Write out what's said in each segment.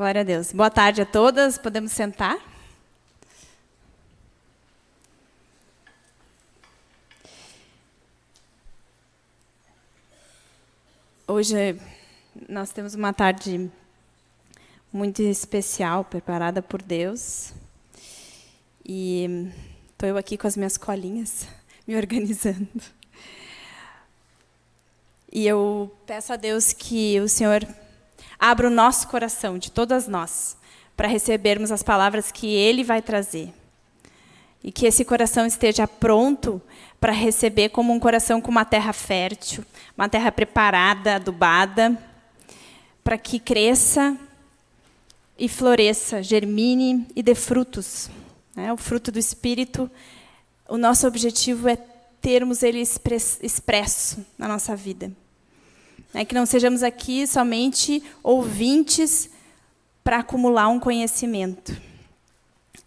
Glória a Deus. Boa tarde a todas. Podemos sentar? Hoje nós temos uma tarde muito especial, preparada por Deus. E estou eu aqui com as minhas colinhas, me organizando. E eu peço a Deus que o Senhor abra o nosso coração, de todas nós, para recebermos as palavras que Ele vai trazer. E que esse coração esteja pronto para receber como um coração com uma terra fértil, uma terra preparada, adubada, para que cresça e floresça, germine e dê frutos. Né? O fruto do Espírito, o nosso objetivo é termos ele expresso na nossa vida. É que não sejamos aqui somente ouvintes para acumular um conhecimento,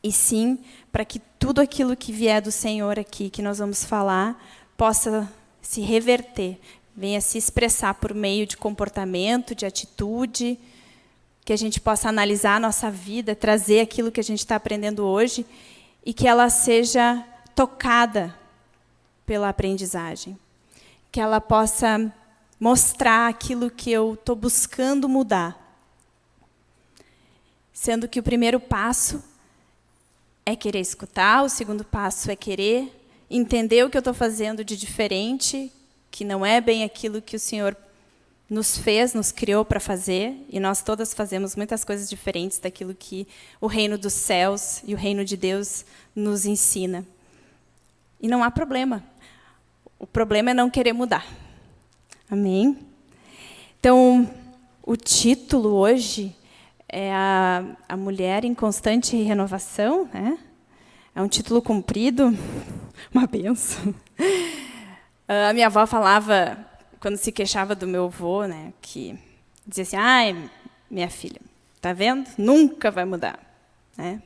e sim para que tudo aquilo que vier do Senhor aqui, que nós vamos falar, possa se reverter, venha se expressar por meio de comportamento, de atitude, que a gente possa analisar a nossa vida, trazer aquilo que a gente está aprendendo hoje e que ela seja tocada pela aprendizagem, que ela possa mostrar aquilo que eu estou buscando mudar. Sendo que o primeiro passo é querer escutar, o segundo passo é querer entender o que eu estou fazendo de diferente, que não é bem aquilo que o Senhor nos fez, nos criou para fazer, e nós todas fazemos muitas coisas diferentes daquilo que o reino dos céus e o reino de Deus nos ensina. E não há problema. O problema é não querer mudar. Amém? Então, o título hoje é a, a Mulher em Constante Renovação. Né? É um título comprido, uma benção. A minha avó falava, quando se queixava do meu avô, né, que dizia assim, ai, minha filha, tá vendo? Nunca vai mudar. Né?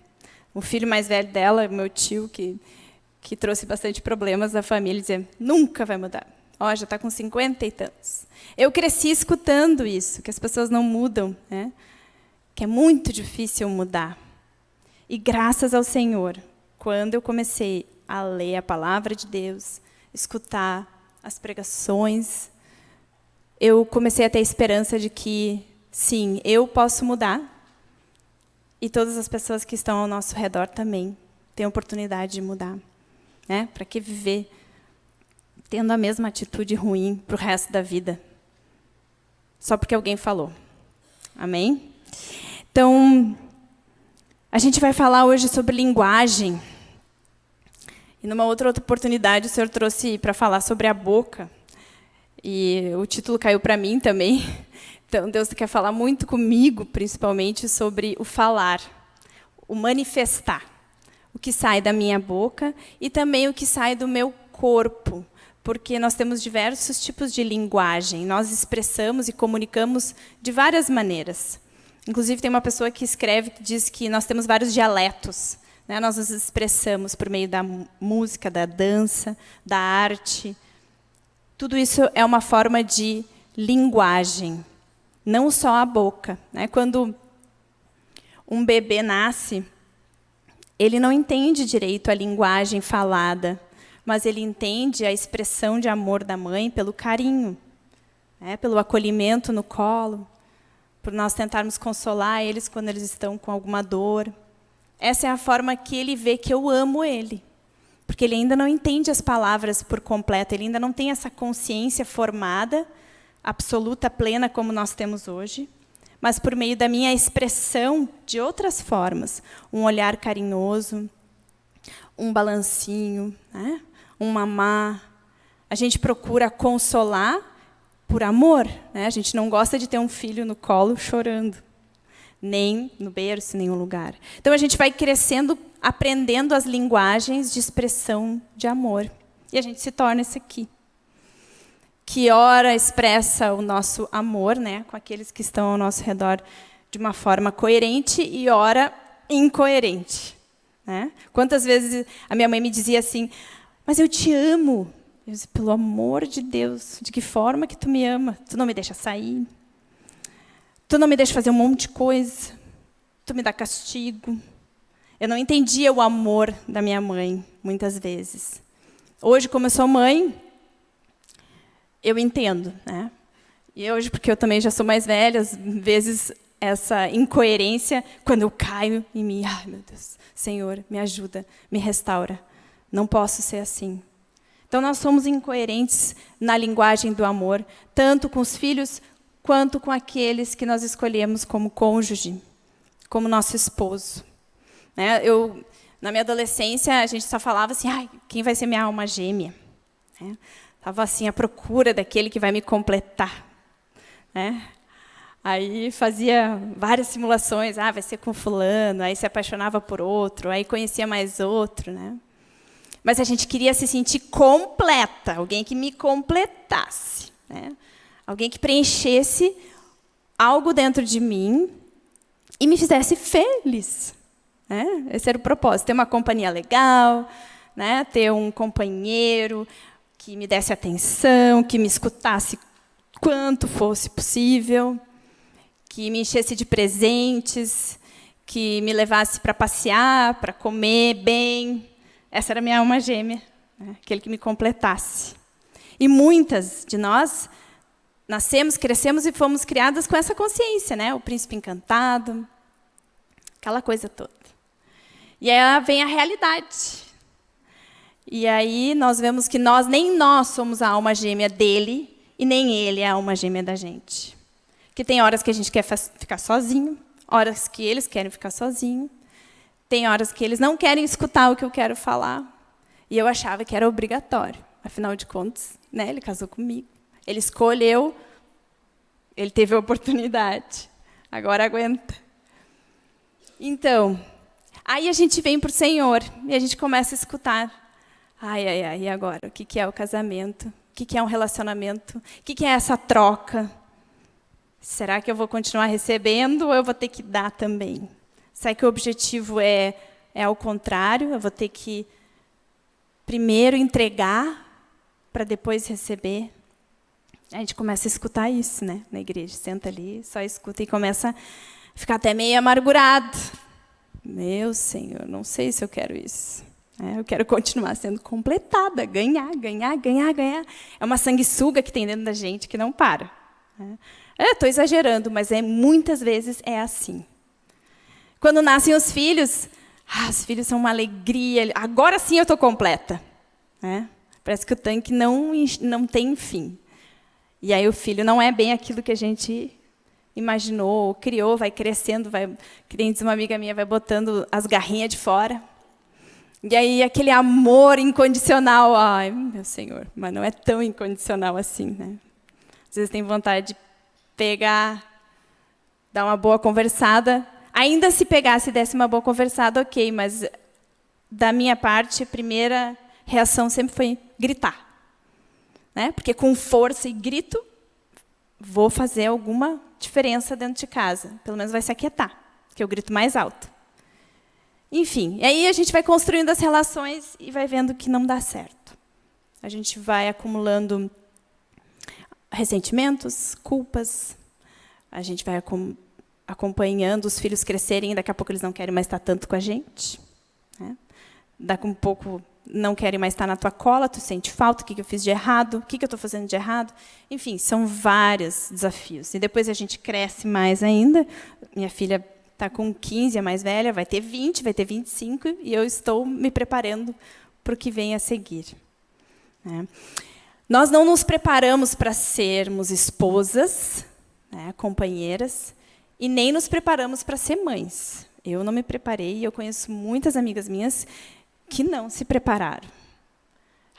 O filho mais velho dela, meu tio, que, que trouxe bastante problemas à família, dizia, nunca vai mudar. Ó, já está com 50 e tantos. Eu cresci escutando isso, que as pessoas não mudam, né? que é muito difícil mudar. E graças ao Senhor, quando eu comecei a ler a palavra de Deus, escutar as pregações, eu comecei a ter esperança de que, sim, eu posso mudar, e todas as pessoas que estão ao nosso redor também têm oportunidade de mudar. Né? Para que viver tendo a mesma atitude ruim para o resto da vida. Só porque alguém falou. Amém? Então, a gente vai falar hoje sobre linguagem. E numa outra oportunidade, o senhor trouxe para falar sobre a boca. E o título caiu para mim também. Então, Deus quer falar muito comigo, principalmente, sobre o falar, o manifestar. O que sai da minha boca e também o que sai do meu corpo porque nós temos diversos tipos de linguagem. Nós expressamos e comunicamos de várias maneiras. Inclusive, tem uma pessoa que escreve que diz que nós temos vários dialetos. Né? Nós nos expressamos por meio da música, da dança, da arte. Tudo isso é uma forma de linguagem, não só a boca. Né? Quando um bebê nasce, ele não entende direito a linguagem falada mas ele entende a expressão de amor da mãe pelo carinho, né, pelo acolhimento no colo, por nós tentarmos consolar eles quando eles estão com alguma dor. Essa é a forma que ele vê que eu amo ele. Porque ele ainda não entende as palavras por completo, ele ainda não tem essa consciência formada, absoluta, plena, como nós temos hoje, mas por meio da minha expressão de outras formas. Um olhar carinhoso, um balancinho, né? Um mamar. A gente procura consolar por amor. Né? A gente não gosta de ter um filho no colo chorando, nem no berço, em nenhum lugar. Então, a gente vai crescendo, aprendendo as linguagens de expressão de amor. E a gente se torna esse aqui. Que ora expressa o nosso amor né, com aqueles que estão ao nosso redor de uma forma coerente e ora incoerente. Né? Quantas vezes a minha mãe me dizia assim, mas eu te amo. Eu disse, pelo amor de Deus, de que forma que tu me ama? Tu não me deixa sair. Tu não me deixa fazer um monte de coisa. tu me dá castigo. Eu não entendia o amor da minha mãe, muitas vezes. Hoje, como eu sou mãe, eu entendo. Né? E hoje, porque eu também já sou mais velha, às vezes essa incoerência, quando eu caio em mim, ai meu Deus, Senhor, me ajuda, me restaura. Não posso ser assim. Então, nós somos incoerentes na linguagem do amor, tanto com os filhos quanto com aqueles que nós escolhemos como cônjuge, como nosso esposo. Né? Eu, na minha adolescência, a gente só falava assim, ah, quem vai ser minha alma gêmea? Estava né? assim, à procura daquele que vai me completar. Né? Aí fazia várias simulações, ah, vai ser com fulano, aí se apaixonava por outro, aí conhecia mais outro. Né? Mas a gente queria se sentir completa, alguém que me completasse. Né? Alguém que preenchesse algo dentro de mim e me fizesse feliz. Né? Esse era o propósito, ter uma companhia legal, né? ter um companheiro que me desse atenção, que me escutasse quanto fosse possível, que me enchesse de presentes, que me levasse para passear, para comer bem, essa era minha alma gêmea, né? aquele que me completasse. E muitas de nós nascemos, crescemos e fomos criadas com essa consciência, né? O príncipe encantado, aquela coisa toda. E aí vem a realidade. E aí nós vemos que nós nem nós somos a alma gêmea dele e nem ele é a alma gêmea da gente. Que tem horas que a gente quer ficar sozinho, horas que eles querem ficar sozinho, tem horas que eles não querem escutar o que eu quero falar. E eu achava que era obrigatório. Afinal de contas, né, ele casou comigo. Ele escolheu, ele teve a oportunidade. Agora aguenta. Então, aí a gente vem para o Senhor e a gente começa a escutar. Ai, ai, ai, e agora? O que é o casamento? O que é um relacionamento? O que é essa troca? Será que eu vou continuar recebendo ou eu vou ter que dar também? Será que o objetivo é, é ao contrário? Eu vou ter que primeiro entregar para depois receber? A gente começa a escutar isso né, na igreja. Senta ali, só escuta e começa a ficar até meio amargurado. Meu Senhor, não sei se eu quero isso. É, eu quero continuar sendo completada, ganhar, ganhar, ganhar, ganhar. É uma sanguessuga que tem dentro da gente que não para. Estou é, exagerando, mas é, muitas vezes é assim. Quando nascem os filhos, ah, os filhos são uma alegria. Agora sim eu estou completa. Né? Parece que o tanque não, não tem fim. E aí o filho não é bem aquilo que a gente imaginou, criou, vai crescendo, vai, que uma amiga minha, vai botando as garrinhas de fora. E aí aquele amor incondicional, ai, meu Senhor, mas não é tão incondicional assim, né? Às vezes tem vontade de pegar, dar uma boa conversada, Ainda se pegasse e desse uma boa conversada, ok, mas da minha parte, a primeira reação sempre foi gritar. Né? Porque com força e grito, vou fazer alguma diferença dentro de casa. Pelo menos vai se aquietar, que eu grito mais alto. Enfim, aí a gente vai construindo as relações e vai vendo que não dá certo. A gente vai acumulando ressentimentos, culpas, a gente vai acumulando acompanhando os filhos crescerem, e daqui a pouco eles não querem mais estar tanto com a gente. Né? Daqui a um pouco não querem mais estar na tua cola, tu sente falta, o que eu fiz de errado, o que eu estou fazendo de errado. Enfim, são vários desafios. E depois a gente cresce mais ainda. Minha filha está com 15, a mais velha, vai ter 20, vai ter 25, e eu estou me preparando para o que vem a seguir. Né? Nós não nos preparamos para sermos esposas, né, companheiras, e nem nos preparamos para ser mães. Eu não me preparei e eu conheço muitas amigas minhas que não se prepararam.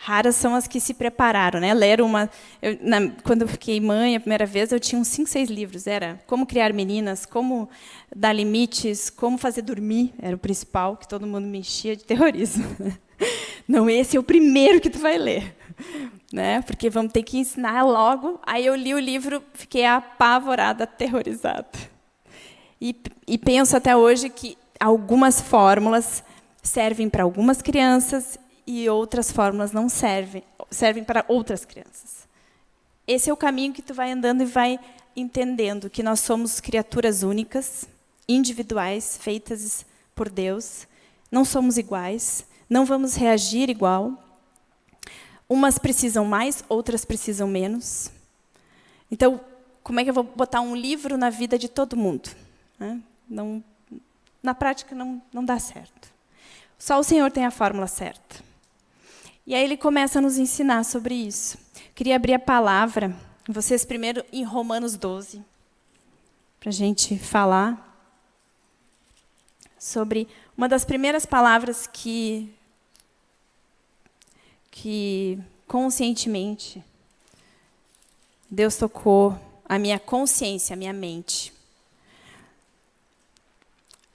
Raras são as que se prepararam, né? Leram uma. Eu, na, quando eu fiquei mãe a primeira vez, eu tinha uns cinco, seis livros. Era como criar meninas, como dar limites, como fazer dormir. Era o principal que todo mundo me enchia de terrorismo. Não, esse é o primeiro que tu vai ler, né? Porque vamos ter que ensinar logo. Aí eu li o livro, fiquei apavorada, aterrorizada. E, e penso até hoje que algumas fórmulas servem para algumas crianças e outras fórmulas não servem, servem para outras crianças. Esse é o caminho que tu vai andando e vai entendendo que nós somos criaturas únicas, individuais, feitas por Deus. Não somos iguais, não vamos reagir igual. Umas precisam mais, outras precisam menos. Então, como é que eu vou botar um livro na vida de todo mundo? Né? Não, na prática, não, não dá certo. Só o Senhor tem a fórmula certa. E aí ele começa a nos ensinar sobre isso. Queria abrir a palavra, vocês primeiro em Romanos 12, para a gente falar sobre uma das primeiras palavras que, que conscientemente Deus tocou a minha consciência, a minha mente.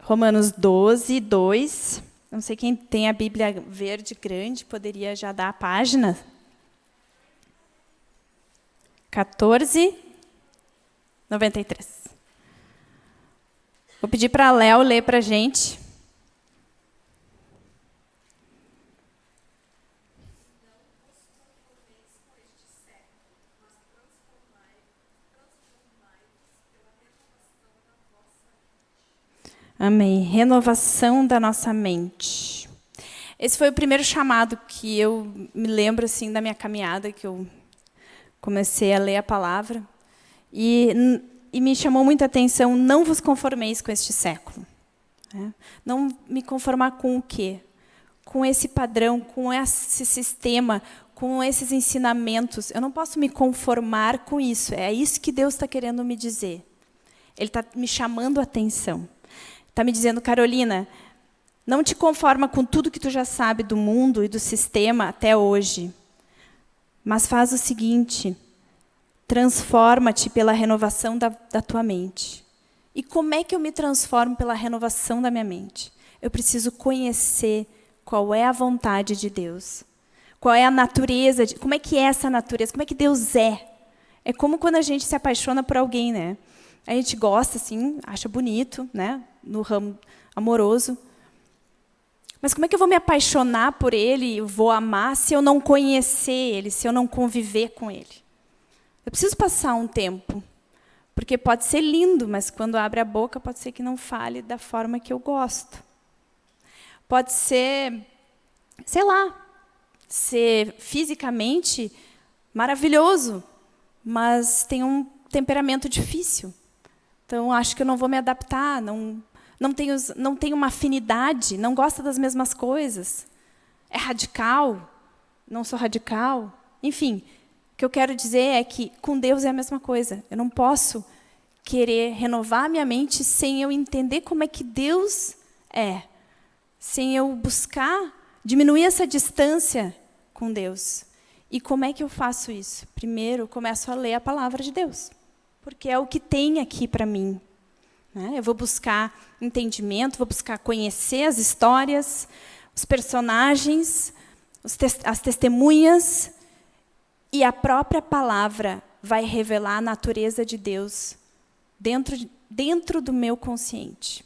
Romanos 12, 2. Não sei quem tem a Bíblia verde grande, poderia já dar a página. 14, 93. Vou pedir para a Léo ler para a gente. Amém. Renovação da nossa mente. Esse foi o primeiro chamado que eu me lembro assim da minha caminhada, que eu comecei a ler a palavra. E, e me chamou muita atenção, não vos conformeis com este século. Né? Não me conformar com o quê? Com esse padrão, com esse sistema, com esses ensinamentos. Eu não posso me conformar com isso. É isso que Deus está querendo me dizer. Ele está me chamando a atenção. Está me dizendo, Carolina, não te conforma com tudo que tu já sabe do mundo e do sistema até hoje. Mas faz o seguinte, transforma-te pela renovação da, da tua mente. E como é que eu me transformo pela renovação da minha mente? Eu preciso conhecer qual é a vontade de Deus. Qual é a natureza, de, como é que é essa natureza, como é que Deus é. É como quando a gente se apaixona por alguém, né? A gente gosta, assim, acha bonito, né? no ramo amoroso. Mas como é que eu vou me apaixonar por ele, vou amar, se eu não conhecer ele, se eu não conviver com ele? Eu preciso passar um tempo. Porque pode ser lindo, mas quando abre a boca, pode ser que não fale da forma que eu gosto. Pode ser, sei lá, ser fisicamente maravilhoso, mas tem um temperamento difícil. Então, acho que eu não vou me adaptar, não, não os, não tem uma afinidade, não gosta das mesmas coisas, é radical, não sou radical. Enfim, o que eu quero dizer é que com Deus é a mesma coisa. Eu não posso querer renovar minha mente sem eu entender como é que Deus é, sem eu buscar diminuir essa distância com Deus. E como é que eu faço isso? Primeiro, começo a ler a palavra de Deus, porque é o que tem aqui para mim. Né? Eu vou buscar entendimento, vou buscar conhecer as histórias, os personagens, os te as testemunhas, e a própria palavra vai revelar a natureza de Deus dentro, dentro do meu consciente.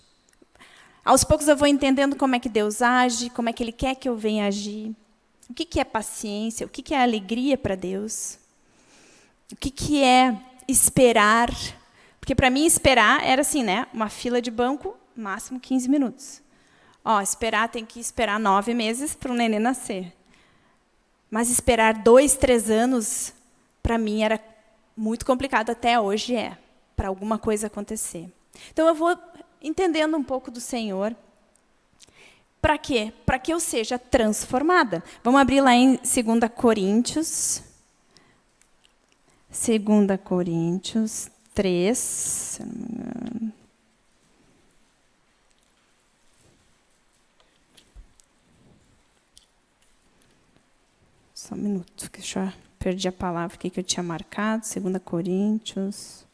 Aos poucos eu vou entendendo como é que Deus age, como é que Ele quer que eu venha agir, o que, que é paciência, o que, que é alegria para Deus, o que, que é esperar porque para mim esperar era assim, né? Uma fila de banco, máximo 15 minutos. Ó, esperar tem que esperar nove meses para o neném nascer. Mas esperar dois, três anos, para mim era muito complicado, até hoje é, para alguma coisa acontecer. Então eu vou entendendo um pouco do Senhor. Para quê? Para que eu seja transformada. Vamos abrir lá em 2 Coríntios. 2 Coríntios 3, se não me engano. Só um minuto, que eu já perdi a palavra aqui que eu tinha marcado, 2 Coríntios.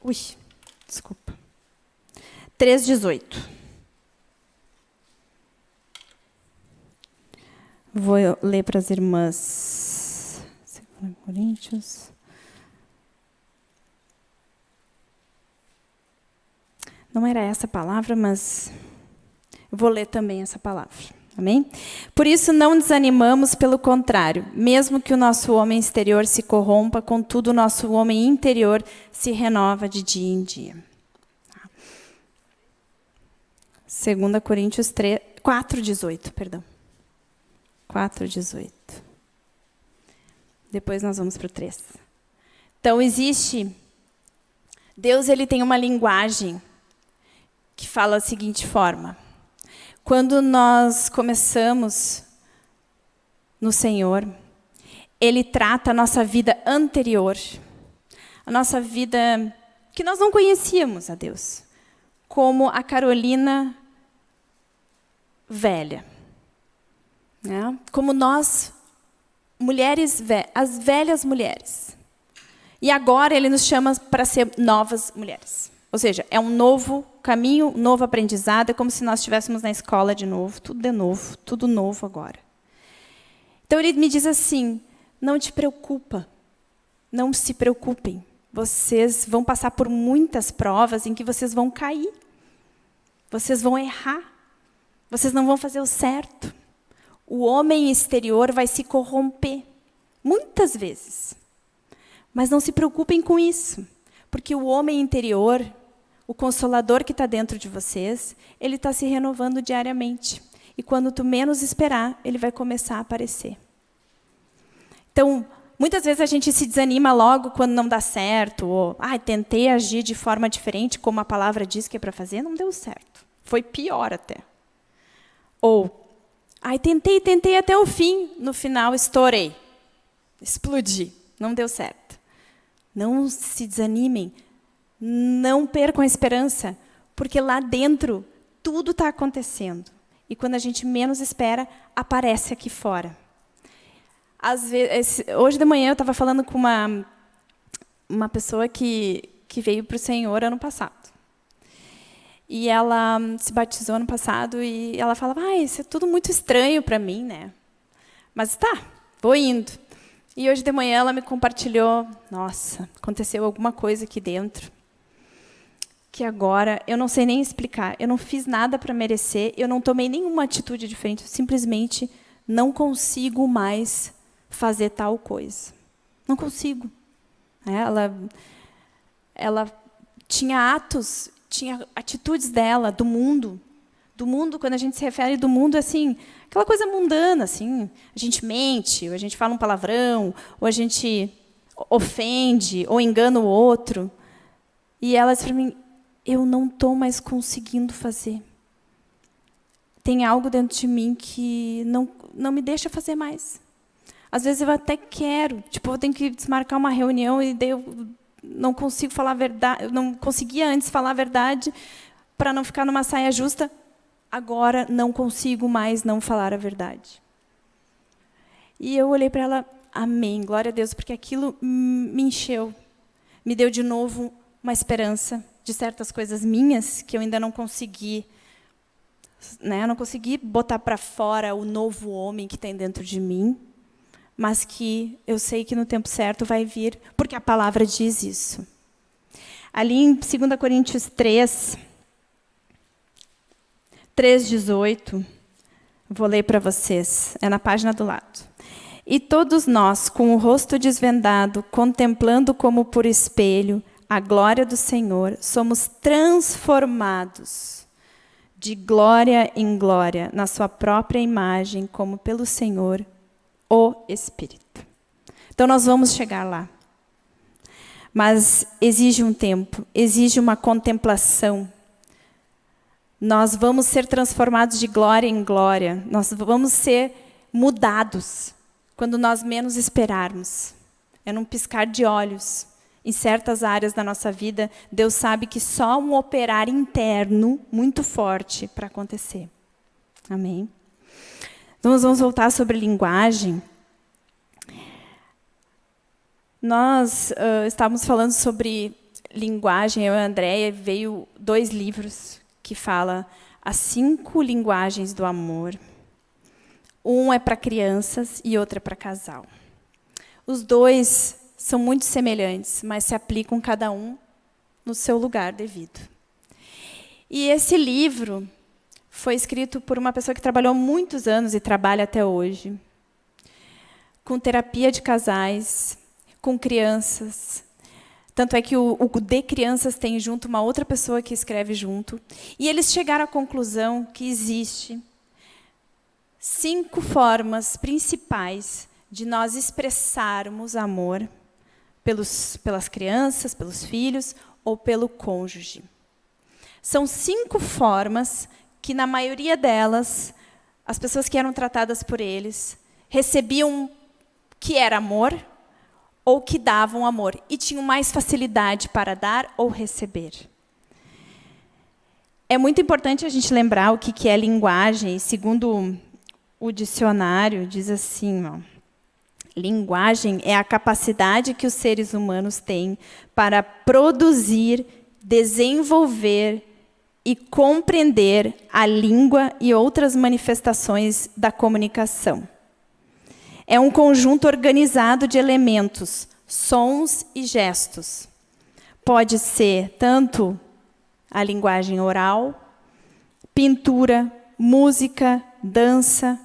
Ui, desculpa. 3,18. Vou ler para as irmãs Coríntios. Não era essa a palavra, mas eu vou ler também essa palavra. Amém? Por isso não desanimamos, pelo contrário, mesmo que o nosso homem exterior se corrompa, contudo o nosso homem interior se renova de dia em dia. 2 Coríntios 3, 4, 18, perdão. 4, 18. Depois nós vamos para o 3. Então, existe... Deus ele tem uma linguagem que fala da seguinte forma. Quando nós começamos no Senhor, Ele trata a nossa vida anterior, a nossa vida que nós não conhecíamos a Deus, como a Carolina velha. Né? Como nós, mulheres, as velhas mulheres. E agora Ele nos chama para ser novas mulheres. Ou seja, é um novo caminho, um novo aprendizado, é como se nós estivéssemos na escola de novo, tudo de novo, tudo novo agora. Então ele me diz assim: não te preocupa, não se preocupem. Vocês vão passar por muitas provas em que vocês vão cair. Vocês vão errar. Vocês não vão fazer o certo. O homem exterior vai se corromper muitas vezes. Mas não se preocupem com isso, porque o homem interior o Consolador que está dentro de vocês, ele está se renovando diariamente. E quando tu menos esperar, ele vai começar a aparecer. Então, muitas vezes a gente se desanima logo quando não dá certo, ou ah, tentei agir de forma diferente, como a palavra diz que é para fazer, não deu certo. Foi pior até. Ou, ai, tentei, tentei até o fim, no final estourei. Explodi, não deu certo. Não se desanimem, não percam a esperança, porque lá dentro tudo está acontecendo. E quando a gente menos espera, aparece aqui fora. Vezes, hoje de manhã eu estava falando com uma, uma pessoa que, que veio para o Senhor ano passado. E ela se batizou ano passado e ela falava, ah, isso é tudo muito estranho para mim, né? Mas tá, vou indo. E hoje de manhã ela me compartilhou, nossa, aconteceu alguma coisa aqui dentro que agora eu não sei nem explicar. Eu não fiz nada para merecer, eu não tomei nenhuma atitude diferente, eu simplesmente não consigo mais fazer tal coisa. Não consigo. É, ela, ela tinha atos, tinha atitudes dela, do mundo. Do mundo, quando a gente se refere do mundo, assim, aquela coisa mundana, assim, a gente mente, ou a gente fala um palavrão, ou a gente ofende, ou engana o outro. E ela disse para mim, eu não estou mais conseguindo fazer. Tem algo dentro de mim que não, não me deixa fazer mais. Às vezes eu até quero, tipo, eu tenho que desmarcar uma reunião e daí eu não consigo falar a verdade, não conseguia antes falar a verdade para não ficar numa saia justa. Agora não consigo mais não falar a verdade. E eu olhei para ela, amém, glória a Deus, porque aquilo me encheu, me deu de novo uma esperança, de certas coisas minhas que eu ainda não consegui, né? não consegui botar para fora o novo homem que tem dentro de mim, mas que eu sei que no tempo certo vai vir, porque a palavra diz isso. Ali em 2 Coríntios 3, 3,18, vou ler para vocês, é na página do lado. E todos nós, com o rosto desvendado, contemplando como por espelho a glória do Senhor, somos transformados de glória em glória na sua própria imagem, como pelo Senhor, o Espírito. Então nós vamos chegar lá. Mas exige um tempo, exige uma contemplação. Nós vamos ser transformados de glória em glória. Nós vamos ser mudados quando nós menos esperarmos. É num piscar de olhos em certas áreas da nossa vida, Deus sabe que só um operar interno muito forte para acontecer. Amém? Então, nós vamos voltar sobre linguagem. Nós uh, estávamos falando sobre linguagem, eu e a Andréia, veio dois livros que fala as cinco linguagens do amor. Um é para crianças e outro é para casal. Os dois são muito semelhantes, mas se aplicam cada um no seu lugar devido. E esse livro foi escrito por uma pessoa que trabalhou muitos anos e trabalha até hoje, com terapia de casais, com crianças. Tanto é que o, o De Crianças tem junto uma outra pessoa que escreve junto. E eles chegaram à conclusão que existe cinco formas principais de nós expressarmos amor pelos, pelas crianças, pelos filhos ou pelo cônjuge. São cinco formas que, na maioria delas, as pessoas que eram tratadas por eles recebiam que era amor ou que davam amor e tinham mais facilidade para dar ou receber. É muito importante a gente lembrar o que é linguagem. Segundo o dicionário, diz assim, ó, linguagem é a capacidade que os seres humanos têm para produzir, desenvolver e compreender a língua e outras manifestações da comunicação. É um conjunto organizado de elementos, sons e gestos. Pode ser tanto a linguagem oral, pintura, música, dança.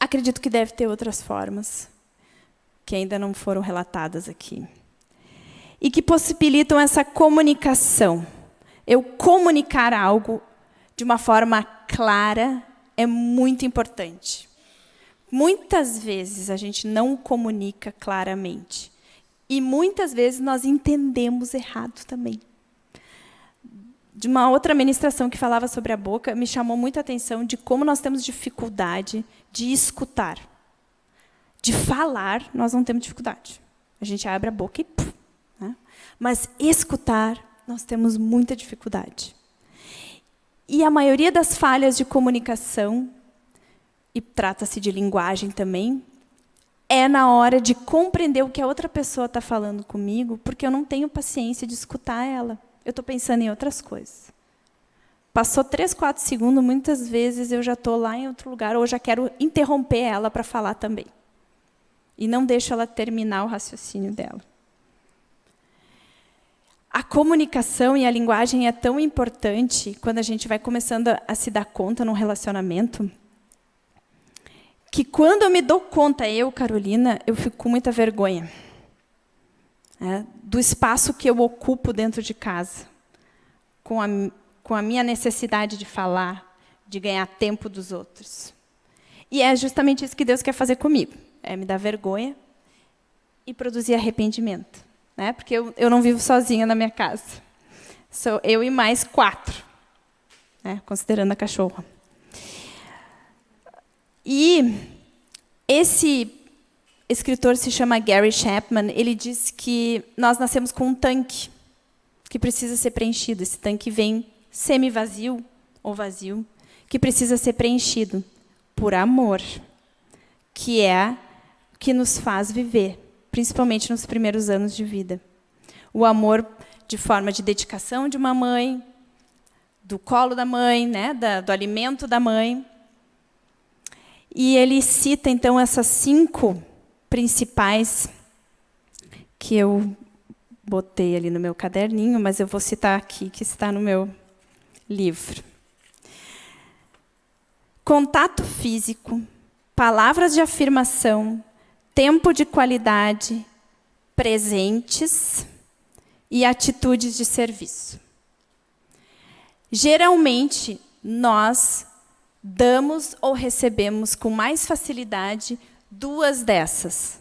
Acredito que deve ter outras formas, que ainda não foram relatadas aqui. E que possibilitam essa comunicação eu comunicar algo de uma forma clara é muito importante. Muitas vezes a gente não comunica claramente. E muitas vezes nós entendemos errado também. De uma outra ministração que falava sobre a boca, me chamou muita atenção de como nós temos dificuldade de escutar. De falar, nós não temos dificuldade. A gente abre a boca e... Puf, né? Mas escutar, nós temos muita dificuldade. E a maioria das falhas de comunicação, e trata-se de linguagem também, é na hora de compreender o que a outra pessoa está falando comigo, porque eu não tenho paciência de escutar ela. Eu estou pensando em outras coisas. Passou três, quatro segundos, muitas vezes eu já estou lá em outro lugar, ou já quero interromper ela para falar também. E não deixo ela terminar o raciocínio dela. A comunicação e a linguagem é tão importante quando a gente vai começando a, se dar conta num relacionamento, que quando eu me dou conta, eu, Carolina, eu fico com muita vergonha é, do espaço que eu ocupo dentro de casa, com a, com a minha necessidade de falar, de ganhar tempo dos outros. E é justamente isso que Deus quer fazer comigo, é me dar vergonha e produzir arrependimento né? porque eu, eu não vivo sozinha na minha casa. Sou eu e mais quatro, né? considerando a cachorra. E esse escritor se chama Gary Chapman. Ele diz que nós nascemos com um tanque que precisa ser preenchido. Esse tanque vem semi-vazio ou vazio, que precisa ser preenchido por amor, que é que nos faz viver principalmente nos primeiros anos de vida. O amor de forma de dedicação de uma mãe, do colo da mãe, né, da, do alimento da mãe. E ele cita, então, essas cinco principais que eu botei ali no meu caderninho, mas eu vou citar aqui, que está no meu livro. Contato físico, palavras de afirmação, tempo de qualidade, presentes e atitudes de serviço. Geralmente, nós damos ou recebemos com mais facilidade duas dessas.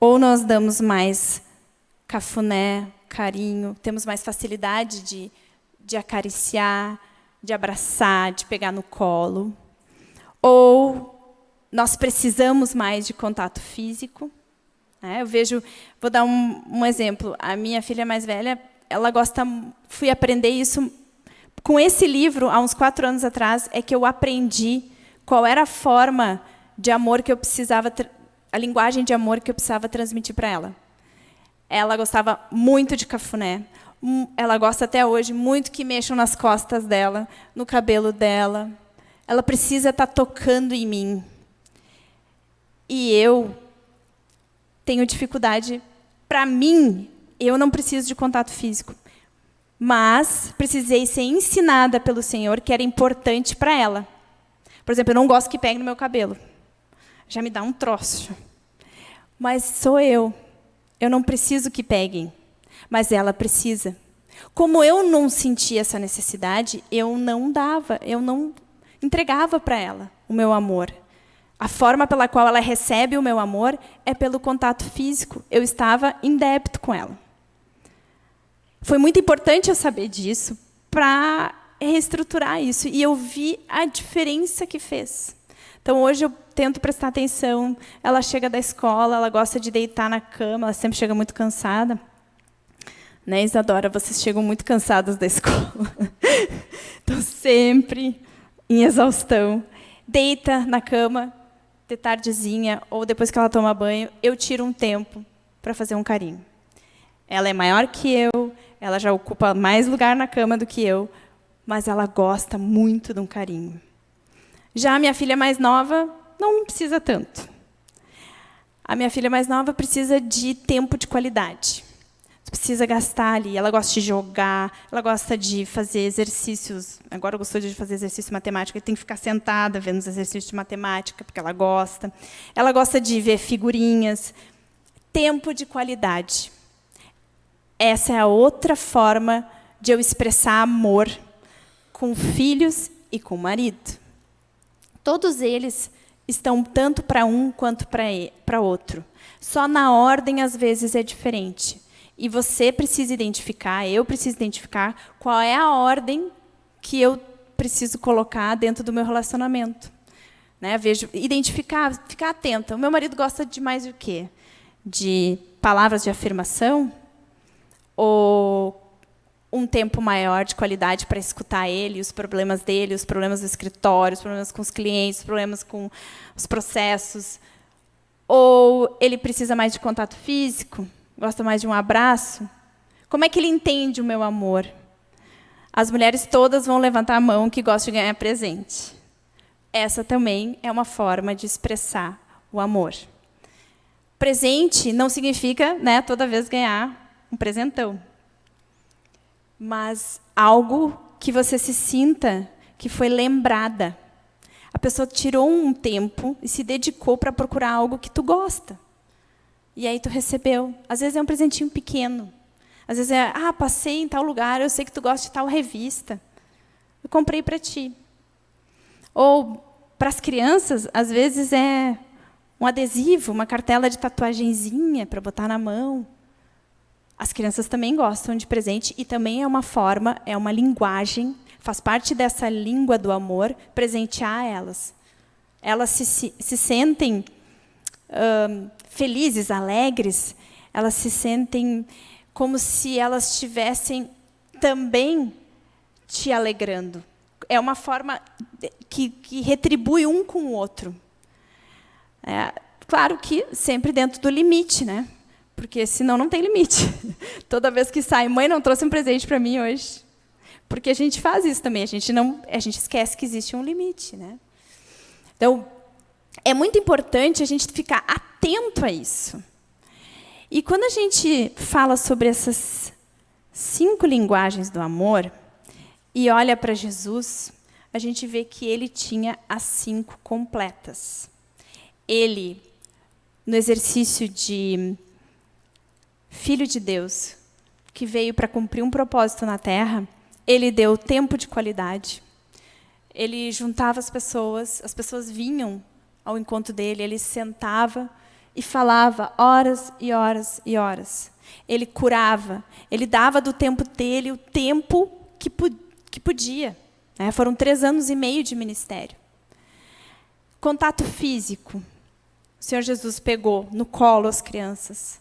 Ou nós damos mais cafuné, carinho, temos mais facilidade de, de acariciar, de abraçar, de pegar no colo. Ou nós precisamos mais de contato físico. Né? Eu vejo, vou dar um, um, exemplo. A minha filha mais velha, ela gosta, fui aprender isso com esse livro há uns quatro anos atrás é que eu aprendi qual era a forma de amor que eu precisava, a linguagem de amor que eu precisava transmitir para ela. Ela gostava muito de cafuné. Ela gosta até hoje muito que mexam nas costas dela, no cabelo dela. Ela precisa estar tá tocando em mim. E eu tenho dificuldade, para mim, eu não preciso de contato físico. mas precisei ser ensinada pelo Senhor que era importante para ela. Por exemplo, eu não gosto que pegue no meu cabelo. Já me dá um troço. Mas sou eu. Eu não preciso que peguem, mas ela precisa. Como eu não sentia essa necessidade, eu não dava, eu não entregava para ela o meu amor. A forma pela qual ela recebe o meu amor é pelo contato físico. Eu estava em débito com ela. Foi muito importante eu saber disso para reestruturar isso. E eu vi a diferença que fez. Então, hoje eu tento prestar atenção. Ela chega da escola, ela gosta de deitar na cama, ela sempre chega muito cansada. Né, Isadora? Vocês chegam muito cansadas da escola. Estão sempre em exaustão. Deita na cama, de tardezinha, ou depois que ela toma banho, eu tiro um tempo para fazer um carinho. Ela é maior que eu, ela já ocupa mais lugar na cama do que eu, mas ela gosta muito de um carinho. Já a minha filha mais nova não precisa tanto. A minha filha mais nova precisa de tempo de qualidade. Precisa gastar ali. Ela gosta de jogar, ela gosta de fazer exercícios. Agora gostou de fazer exercício de matemática, tem que ficar sentada vendo os exercícios de matemática, porque ela gosta. Ela gosta de ver figurinhas. Tempo de qualidade. Essa é a outra forma de eu expressar amor com filhos e com marido. Todos eles estão tanto para um quanto para outro. Só na ordem, às vezes, é diferente. E você precisa identificar, eu preciso identificar qual é a ordem que eu preciso colocar dentro do meu relacionamento. Né? Vejo, identificar, ficar atenta. O meu marido gosta de mais o quê? De palavras de afirmação? ou um tempo maior de qualidade para escutar ele, os problemas dele, os problemas do escritório, os problemas com os clientes, os problemas com os processos? Ou ele precisa mais de contato físico? Gosta mais de um abraço? Como é que ele entende o meu amor? As mulheres todas vão levantar a mão que gostam de ganhar presente. Essa também é uma forma de expressar o amor. Presente não significa né, toda vez ganhar um presentão. Mas algo que você se sinta que foi lembrada. A pessoa tirou um tempo e se dedicou para procurar algo que tu gosta. E aí tu recebeu. Às vezes é um presentinho pequeno. Às vezes é, ah, passei em tal lugar, eu sei que tu gosta de tal revista. Eu comprei para ti. Ou para as crianças, às vezes é um adesivo, uma cartela de tatuagenzinha para botar na mão. As crianças também gostam de presente e também é uma forma, é uma linguagem, faz parte dessa língua do amor, presentear elas. Elas se, se, se sentem felizes, alegres, elas se sentem como se elas estivessem também te alegrando. É uma forma que, que retribui um com o outro. É, claro que sempre dentro do limite, né? porque senão não tem limite. Toda vez que sai, mãe não trouxe um presente para mim hoje. Porque a gente faz isso também, a gente não, a gente esquece que existe um limite, né? Então, é muito importante a gente ficar atento a isso. E quando a gente fala sobre essas cinco linguagens do amor e olha para Jesus, a gente vê que ele tinha as cinco completas. Ele, no exercício de filho de Deus, que veio para cumprir um propósito na Terra, ele deu tempo de qualidade. Ele juntava as pessoas, as pessoas vinham ao encontro dele, ele sentava e falava horas e horas e horas. Ele curava, ele dava do tempo dele o tempo que, que podia. Né? Foram três anos e meio de ministério. Contato físico. O Senhor Jesus pegou no colo as crianças.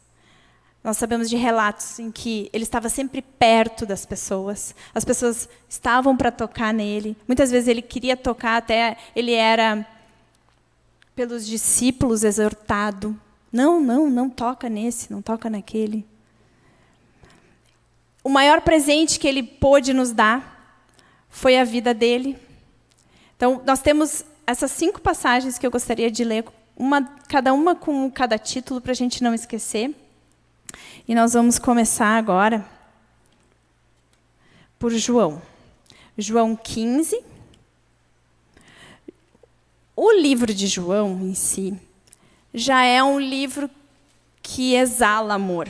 Nós sabemos de relatos em que ele estava sempre perto das pessoas. As pessoas estavam para tocar nele. Muitas vezes ele queria tocar, até ele era pelos discípulos exortado. Não, não, não toca nesse, não toca naquele. O maior presente que ele pôde nos dar foi a vida dele. Então, nós temos essas cinco passagens que eu gostaria de ler, uma, cada uma com cada título, para a gente não esquecer. E nós vamos começar agora por João. João 15. O livro de João em si já é um livro que exala amor.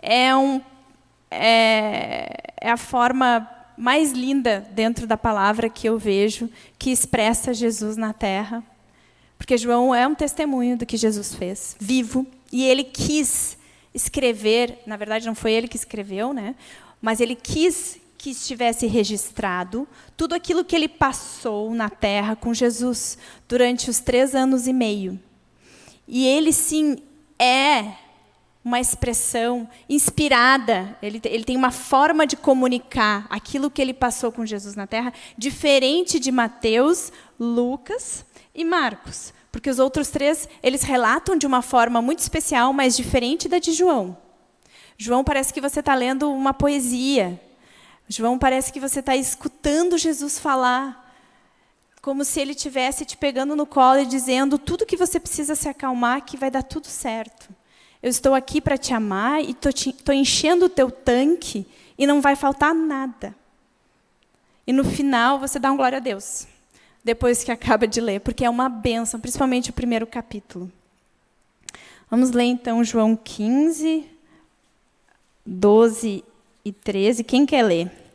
É, um, é, é a forma mais linda dentro da palavra que eu vejo que expressa Jesus na terra. Porque João é um testemunho do que Jesus fez, vivo, e ele quis escrever, na verdade não foi ele que escreveu, né? mas ele quis que estivesse registrado tudo aquilo que ele passou na terra com Jesus durante os três anos e meio. E ele, sim, é uma expressão inspirada, ele, ele tem uma forma de comunicar aquilo que ele passou com Jesus na terra, diferente de Mateus, Lucas e Marcos. Porque os outros três, eles relatam de uma forma muito especial, mas diferente da de João. João parece que você está lendo uma poesia. João parece que você está escutando Jesus falar, como se ele estivesse te pegando no colo e dizendo tudo que você precisa se acalmar, que vai dar tudo certo. Eu estou aqui para te amar e estou enchendo o teu tanque e não vai faltar nada. E no final você dá um glória a Deus depois que acaba de ler, porque é uma benção, principalmente o primeiro capítulo. Vamos ler então João 15, 12 e 13. Quem quer ler?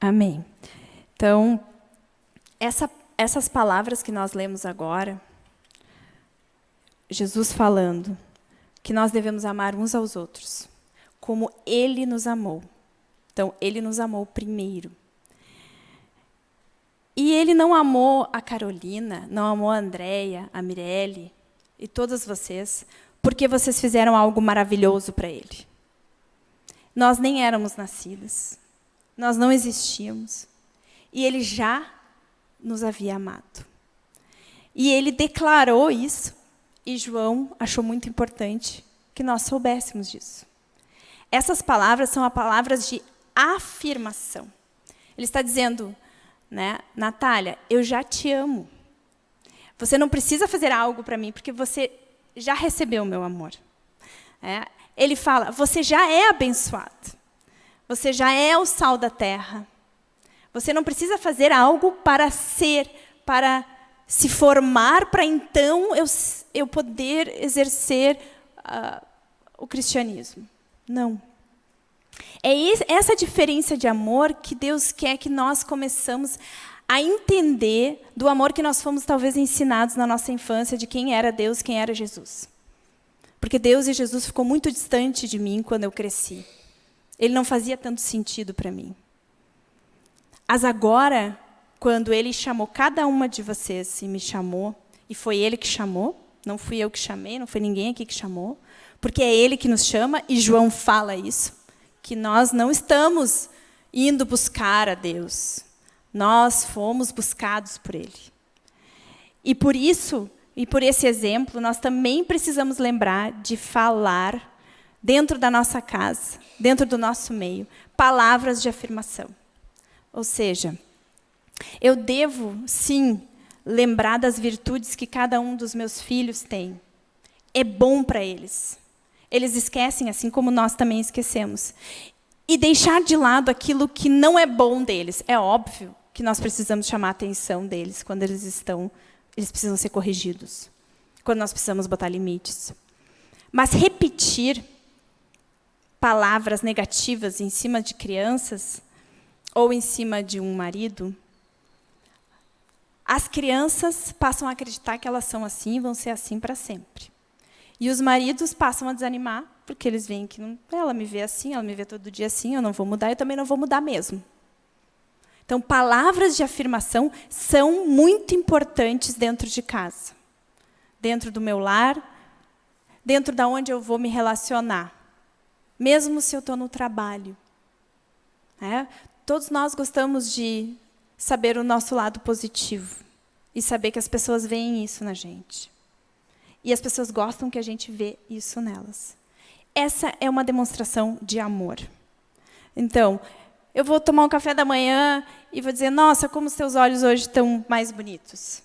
Amém. Então, essa, essas palavras que nós lemos agora, Jesus falando que nós devemos amar uns aos outros, como Ele nos amou. Então, Ele nos amou primeiro. E Ele não amou a Carolina, não amou a Andréia, a Mirelle e todas vocês, porque vocês fizeram algo maravilhoso para Ele. Nós nem éramos nascidas, nós não existíamos. E ele já nos havia amado. E ele declarou isso, e João achou muito importante que nós soubéssemos disso. Essas palavras são palavras de afirmação. Ele está dizendo, né, Natália, eu já te amo. Você não precisa fazer algo para mim, porque você já recebeu o meu amor. É, ele fala, você já é abençoado. Você já é o sal da terra. Você não precisa fazer algo para ser, para se formar, para então eu, eu poder exercer uh, o cristianismo. Não. É essa diferença de amor que Deus quer que nós começamos a entender do amor que nós fomos talvez ensinados na nossa infância de quem era Deus, quem era Jesus. Porque Deus e Jesus ficou muito distante de mim quando eu cresci. Ele não fazia tanto sentido para mim. Mas agora, quando ele chamou cada uma de vocês e me chamou, e foi ele que chamou, não fui eu que chamei, não foi ninguém aqui que chamou, porque é ele que nos chama, e João fala isso, que nós não estamos indo buscar a Deus, nós fomos buscados por ele. E por isso, e por esse exemplo, nós também precisamos lembrar de falar dentro da nossa casa, dentro do nosso meio, palavras de afirmação. Ou seja, eu devo, sim, lembrar das virtudes que cada um dos meus filhos tem. É bom para eles. Eles esquecem, assim como nós também esquecemos. E deixar de lado aquilo que não é bom deles. É óbvio que nós precisamos chamar a atenção deles quando eles estão, eles precisam ser corrigidos. Quando nós precisamos botar limites. Mas repetir palavras negativas em cima de crianças ou em cima de um marido, as crianças passam a acreditar que elas são assim e vão ser assim para sempre. E os maridos passam a desanimar, porque eles veem que não, ela me vê assim, ela me vê todo dia assim, eu não vou mudar, eu também não vou mudar mesmo. Então, palavras de afirmação são muito importantes dentro de casa. Dentro do meu lar, dentro da onde eu vou me relacionar. Mesmo se eu estou no trabalho. É? Todos nós gostamos de saber o nosso lado positivo e saber que as pessoas veem isso na gente. E as pessoas gostam que a gente vê isso nelas. Essa é uma demonstração de amor. Então, eu vou tomar um café da manhã e vou dizer: Nossa, como os teus olhos hoje estão mais bonitos.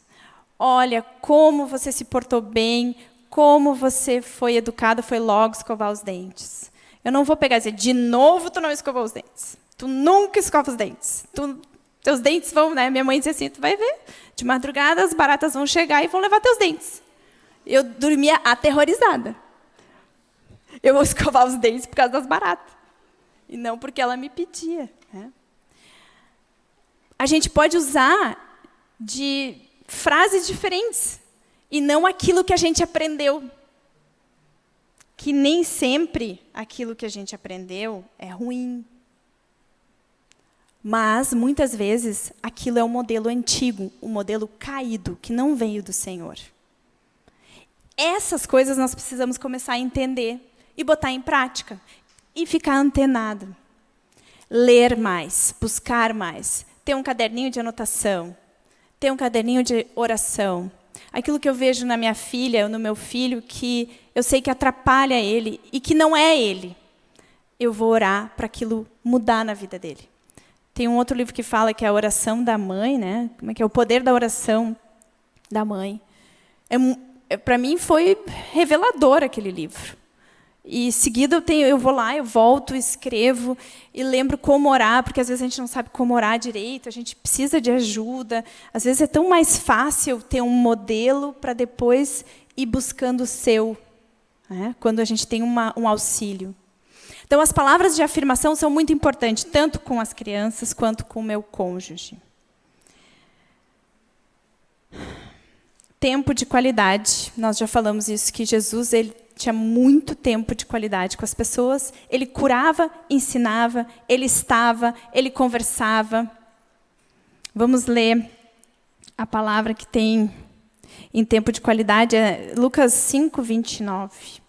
Olha, como você se portou bem, como você foi educado, foi logo escovar os dentes. Eu não vou pegar e dizer: De novo tu não escovou os dentes. Tu nunca escova os dentes. Tu, teus dentes vão, né? Minha mãe dizia assim: Tu vai ver, de madrugada as baratas vão chegar e vão levar teus dentes. Eu dormia aterrorizada. Eu vou escovar os dentes por causa das baratas. E não porque ela me pedia. Né? A gente pode usar de frases diferentes e não aquilo que a gente aprendeu. Que nem sempre aquilo que a gente aprendeu é ruim. Mas, muitas vezes, aquilo é um modelo antigo, um modelo caído, que não veio do Senhor. Essas coisas nós precisamos começar a entender e botar em prática. E ficar antenado. Ler mais, buscar mais, ter um caderninho de anotação, ter um caderninho de oração. Aquilo que eu vejo na minha filha ou no meu filho que eu sei que atrapalha ele e que não é ele, eu vou orar para aquilo mudar na vida dele. Tem um outro livro que fala que é a oração da mãe, né? Como é que é o poder da oração da mãe? É, é para mim foi revelador aquele livro. E seguida eu tenho, eu vou lá, eu volto, escrevo e lembro como orar, porque às vezes a gente não sabe como orar direito, a gente precisa de ajuda. Às vezes é tão mais fácil ter um modelo para depois ir buscando o seu, né? quando a gente tem uma, um auxílio. Então, as palavras de afirmação são muito importantes, tanto com as crianças quanto com o meu cônjuge. Tempo de qualidade. Nós já falamos isso, que Jesus ele tinha muito tempo de qualidade com as pessoas, ele curava, ensinava, ele estava, ele conversava. Vamos ler a palavra que tem em tempo de qualidade, é Lucas 5, 29.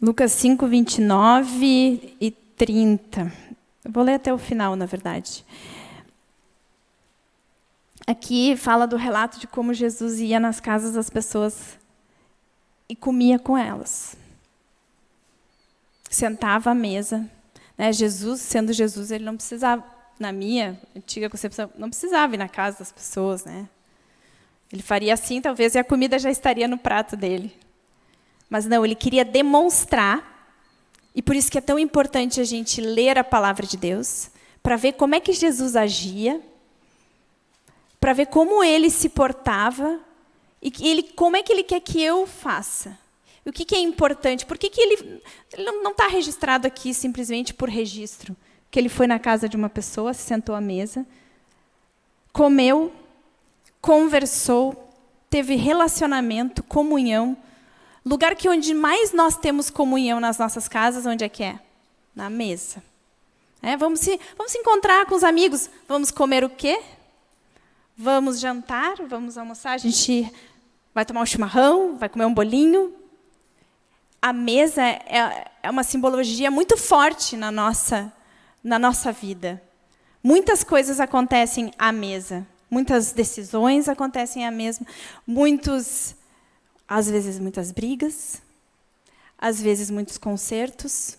Lucas 5, 29 e 30. Eu vou ler até o final, na verdade. Aqui fala do relato de como Jesus ia nas casas das pessoas e comia com elas. Sentava à mesa. Né? Jesus, sendo Jesus, ele não precisava, na minha antiga concepção, não precisava ir na casa das pessoas. Né? Ele faria assim, talvez, e a comida já estaria no prato dele. Mas não, ele queria demonstrar, e por isso que é tão importante a gente ler a palavra de Deus, para ver como é que Jesus agia, para ver como ele se portava, e ele, como é que ele quer que eu faça. O que, que é importante? Por que, que ele, ele não está registrado aqui simplesmente por registro? Que ele foi na casa de uma pessoa, se sentou à mesa, comeu, conversou, teve relacionamento, comunhão, Lugar que onde mais nós temos comunhão nas nossas casas, onde é que é? Na mesa. É, vamos, se, vamos se encontrar com os amigos. Vamos comer o quê? Vamos jantar, vamos almoçar. A gente vai tomar um chimarrão, vai comer um bolinho. A mesa é, é uma simbologia muito forte na nossa, na nossa vida. Muitas coisas acontecem à mesa. Muitas decisões acontecem à mesa. Muitos às vezes muitas brigas, às vezes muitos concertos.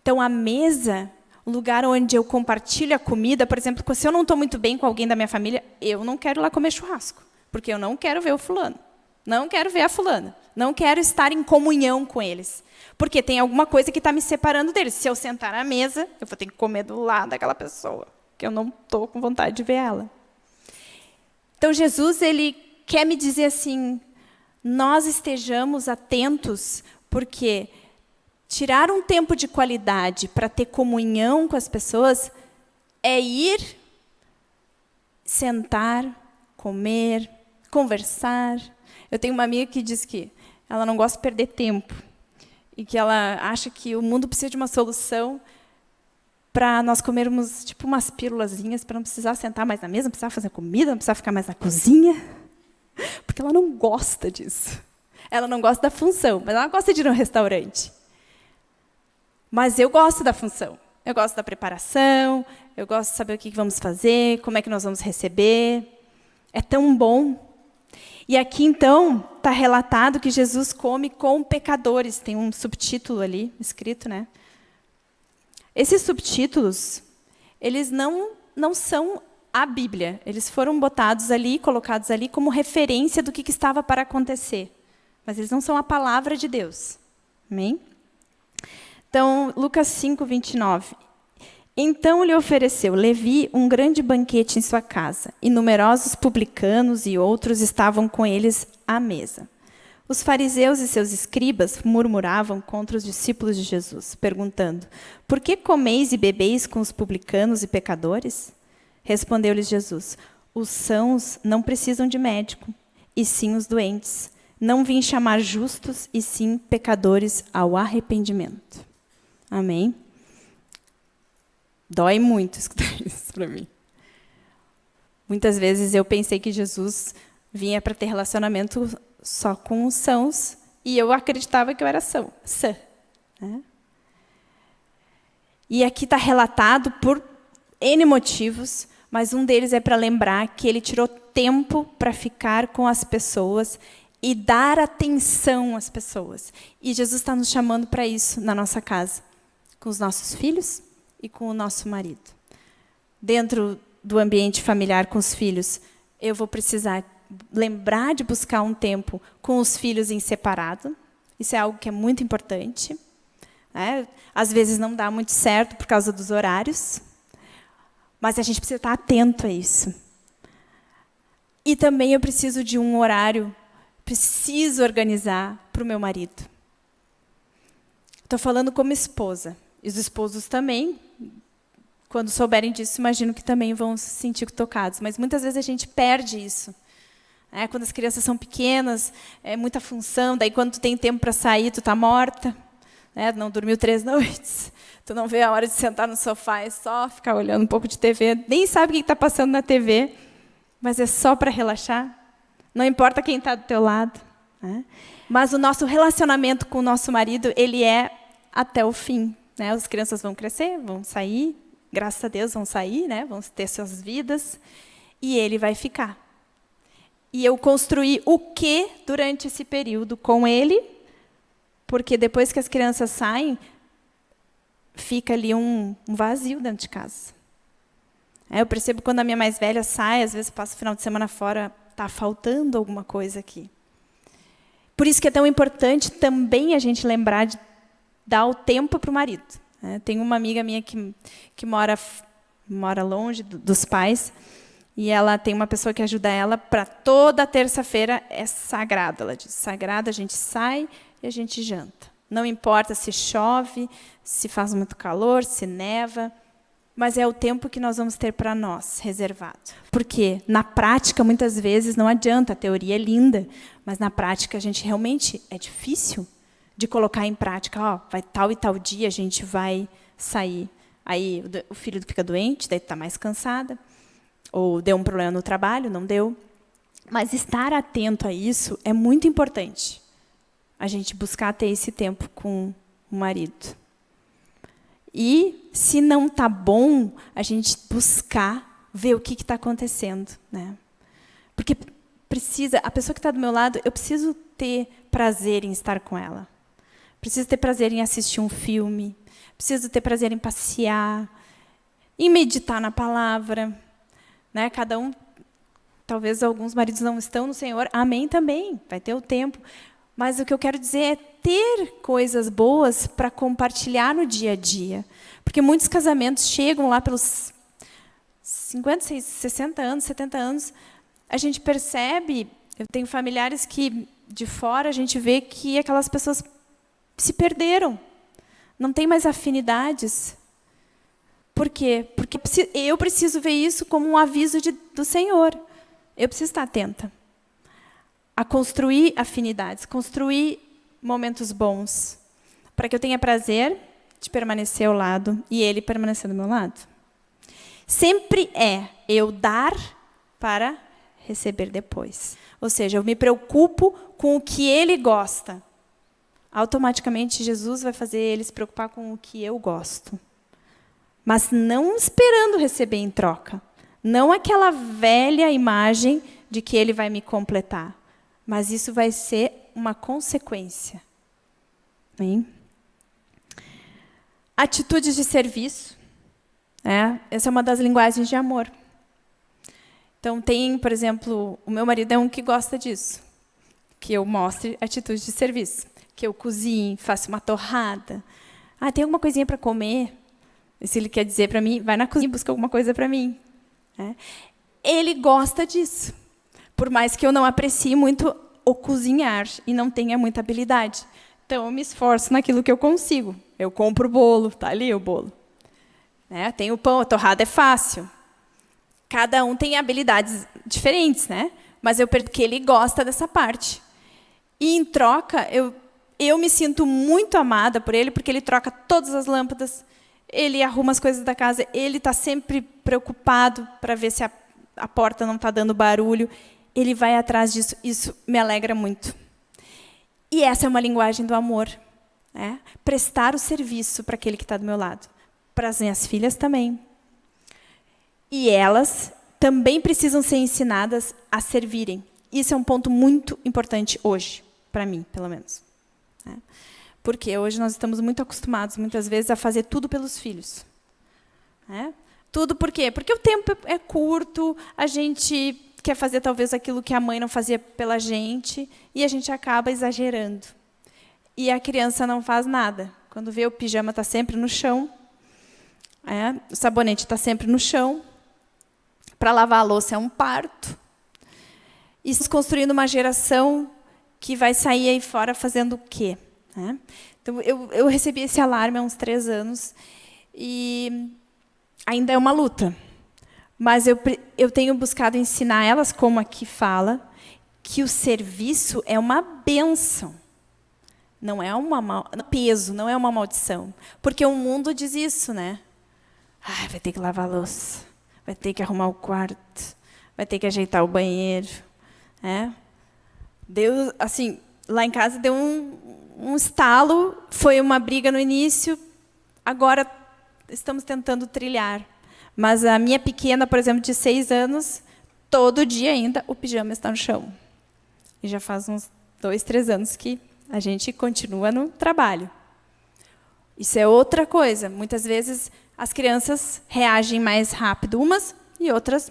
Então, a mesa, o lugar onde eu compartilho a comida, por exemplo, se eu não estou muito bem com alguém da minha família, eu não quero lá comer churrasco, porque eu não quero ver o fulano, não quero ver a fulana, não quero estar em comunhão com eles, porque tem alguma coisa que está me separando deles. Se eu sentar na mesa, eu vou ter que comer do lado daquela pessoa, que eu não estou com vontade de ver ela. Então, Jesus ele quer me dizer assim, nós estejamos atentos, porque tirar um tempo de qualidade para ter comunhão com as pessoas é ir, sentar, comer, conversar. Eu tenho uma amiga que diz que ela não gosta de perder tempo e que ela acha que o mundo precisa de uma solução para nós comermos tipo umas pílulazinhas para não precisar sentar mais na mesa, não precisar fazer comida, não precisar ficar mais na cozinha. Gosta disso. Ela não gosta da função, mas ela gosta de ir no restaurante. Mas eu gosto da função. Eu gosto da preparação, eu gosto de saber o que vamos fazer, como é que nós vamos receber. É tão bom. E aqui, então, está relatado que Jesus come com pecadores. Tem um subtítulo ali escrito, né? Esses subtítulos, eles não, não são a Bíblia. Eles foram botados ali, colocados ali como referência do que, que estava para acontecer. Mas eles não são a palavra de Deus. Amém? Então, Lucas 5, 29. Então lhe ofereceu Levi um grande banquete em sua casa, e numerosos publicanos e outros estavam com eles à mesa. Os fariseus e seus escribas murmuravam contra os discípulos de Jesus, perguntando: Por que comeis e bebeis com os publicanos e pecadores? Respondeu-lhes Jesus: Os sãos não precisam de médico, e sim os doentes. Não vim chamar justos, e sim pecadores ao arrependimento. Amém? Dói muito escutar isso para mim. Muitas vezes eu pensei que Jesus vinha para ter relacionamento só com os sãos, e eu acreditava que eu era são, sã. Né? E aqui está relatado por N motivos, mas um deles é para lembrar que ele tirou tempo para ficar com as pessoas e dar atenção às pessoas. E Jesus está nos chamando para isso na nossa casa com os nossos filhos e com o nosso marido. Dentro do ambiente familiar com os filhos, eu vou precisar lembrar de buscar um tempo com os filhos em separado. Isso é algo que é muito importante. Né? Às vezes não dá muito certo por causa dos horários, mas a gente precisa estar atento a isso. E também eu preciso de um horário, preciso organizar para o meu marido. Estou falando como esposa. E os esposos também, quando souberem disso, imagino que também vão se sentir tocados. Mas muitas vezes a gente perde isso. É, quando as crianças são pequenas, é muita função, daí quando tu tem tempo para sair, tu está morta. Né? Não dormiu três noites. Tu não vê a hora de sentar no sofá, é só ficar olhando um pouco de TV. Nem sabe o que está passando na TV, mas é só para relaxar. Não importa quem está do teu lado. Né? Mas o nosso relacionamento com o nosso marido, ele é até o fim. Né? As crianças vão crescer, vão sair, graças a Deus vão sair, né? vão ter suas vidas, e ele vai ficar. E eu construí o que durante esse período com ele, porque depois que as crianças saem, fica ali um, um vazio dentro de casa. É, eu percebo quando a minha mais velha sai, às vezes passa o final de semana fora, está faltando alguma coisa aqui. Por isso que é tão importante também a gente lembrar de dar o tempo para o marido. É, tem uma amiga minha que, que mora, mora longe dos pais, e ela tem uma pessoa que ajuda ela para toda terça-feira, é sagrado. Ela diz, sagrado, a gente sai e a gente janta. Não importa se chove, se faz muito calor, se neva, mas é o tempo que nós vamos ter para nós, reservado. Porque, na prática, muitas vezes não adianta, a teoria é linda, mas na prática a gente realmente é difícil de colocar em prática, ó, vai tal e tal dia a gente vai sair. Aí o filho fica doente, daí está mais cansada, ou deu um problema no trabalho, não deu. Mas estar atento a isso é muito importante. A gente buscar ter esse tempo com o marido. E, se não está bom, a gente buscar ver o que está acontecendo. Né? Porque precisa, a pessoa que está do meu lado, eu preciso ter prazer em estar com ela. Preciso ter prazer em assistir um filme. Preciso ter prazer em passear, em meditar na palavra. Né? Cada um, talvez alguns maridos não estão no Senhor. Amém também, vai ter o tempo. Mas o que eu quero dizer é ter coisas boas para compartilhar no dia a dia. Porque muitos casamentos chegam lá pelos 50, 60 anos, 70 anos, a gente percebe, eu tenho familiares que de fora a gente vê que aquelas pessoas se perderam. Não tem mais afinidades. Por quê? Porque eu preciso ver isso como um aviso de, do Senhor. Eu preciso estar atenta a construir afinidades, construir momentos bons, para que eu tenha prazer de permanecer ao lado e ele permanecer do meu lado. Sempre é eu dar para receber depois. Ou seja, eu me preocupo com o que ele gosta, automaticamente Jesus vai fazer ele se preocupar com o que eu gosto. mas não esperando receber em troca. Não aquela velha imagem de que ele vai me completar, mas isso vai ser uma consequência. Hein? Atitudes de serviço. É, essa é uma das linguagens de amor. Então, tem, por exemplo, o meu marido é um que gosta disso, que eu mostre atitudes de serviço, que eu cozinhe, faça uma torrada. Ah, tem alguma coisinha para comer? E se ele quer dizer para mim, vai na cozinha e busca alguma coisa para mim. É. Ele gosta disso, por mais que eu não aprecie muito o cozinhar e não tenha muita habilidade. Então, eu me esforço naquilo que eu consigo. Eu compro o bolo, está ali o bolo. É, tem o pão, a torrada é fácil. Cada um tem habilidades diferentes, né? mas eu porque ele gosta dessa parte. E, em troca, eu, eu me sinto muito amada por ele, porque ele troca todas as lâmpadas, ele arruma as coisas da casa, ele está sempre preocupado para ver se a, a porta não está dando barulho. Ele vai atrás disso, isso me alegra muito. E essa é uma linguagem do amor. Né? Prestar o serviço para aquele que está do meu lado. Para as minhas filhas também. E elas também precisam ser ensinadas a servirem. Isso é um ponto muito importante hoje, para mim, pelo menos. Né? Porque hoje nós estamos muito acostumados, muitas vezes, a fazer tudo pelos filhos. Né? Tudo por quê? Porque o tempo é curto, a gente quer fazer talvez aquilo que a mãe não fazia pela gente, e a gente acaba exagerando. E a criança não faz nada. Quando vê o pijama está sempre no chão, é, o sabonete está sempre no chão, para lavar a louça é um parto. E estamos construindo uma geração que vai sair aí fora fazendo o quê? É? Então, eu, eu recebi esse alarme há uns três anos, e ainda é uma luta. Mas eu, eu tenho buscado ensinar elas, como aqui fala, que o serviço é uma benção. Não é uma mal, peso, não é uma maldição. Porque o mundo diz isso, né? Ai, vai ter que lavar a louça, vai ter que arrumar o quarto, vai ter que ajeitar o banheiro. É? Deus, assim, lá em casa deu um, um estalo, foi uma briga no início, agora estamos tentando trilhar. Mas a minha pequena, por exemplo, de seis anos, todo dia ainda o pijama está no chão. E já faz uns dois, três anos que a gente continua no trabalho. Isso é outra coisa. Muitas vezes as crianças reagem mais rápido umas e outras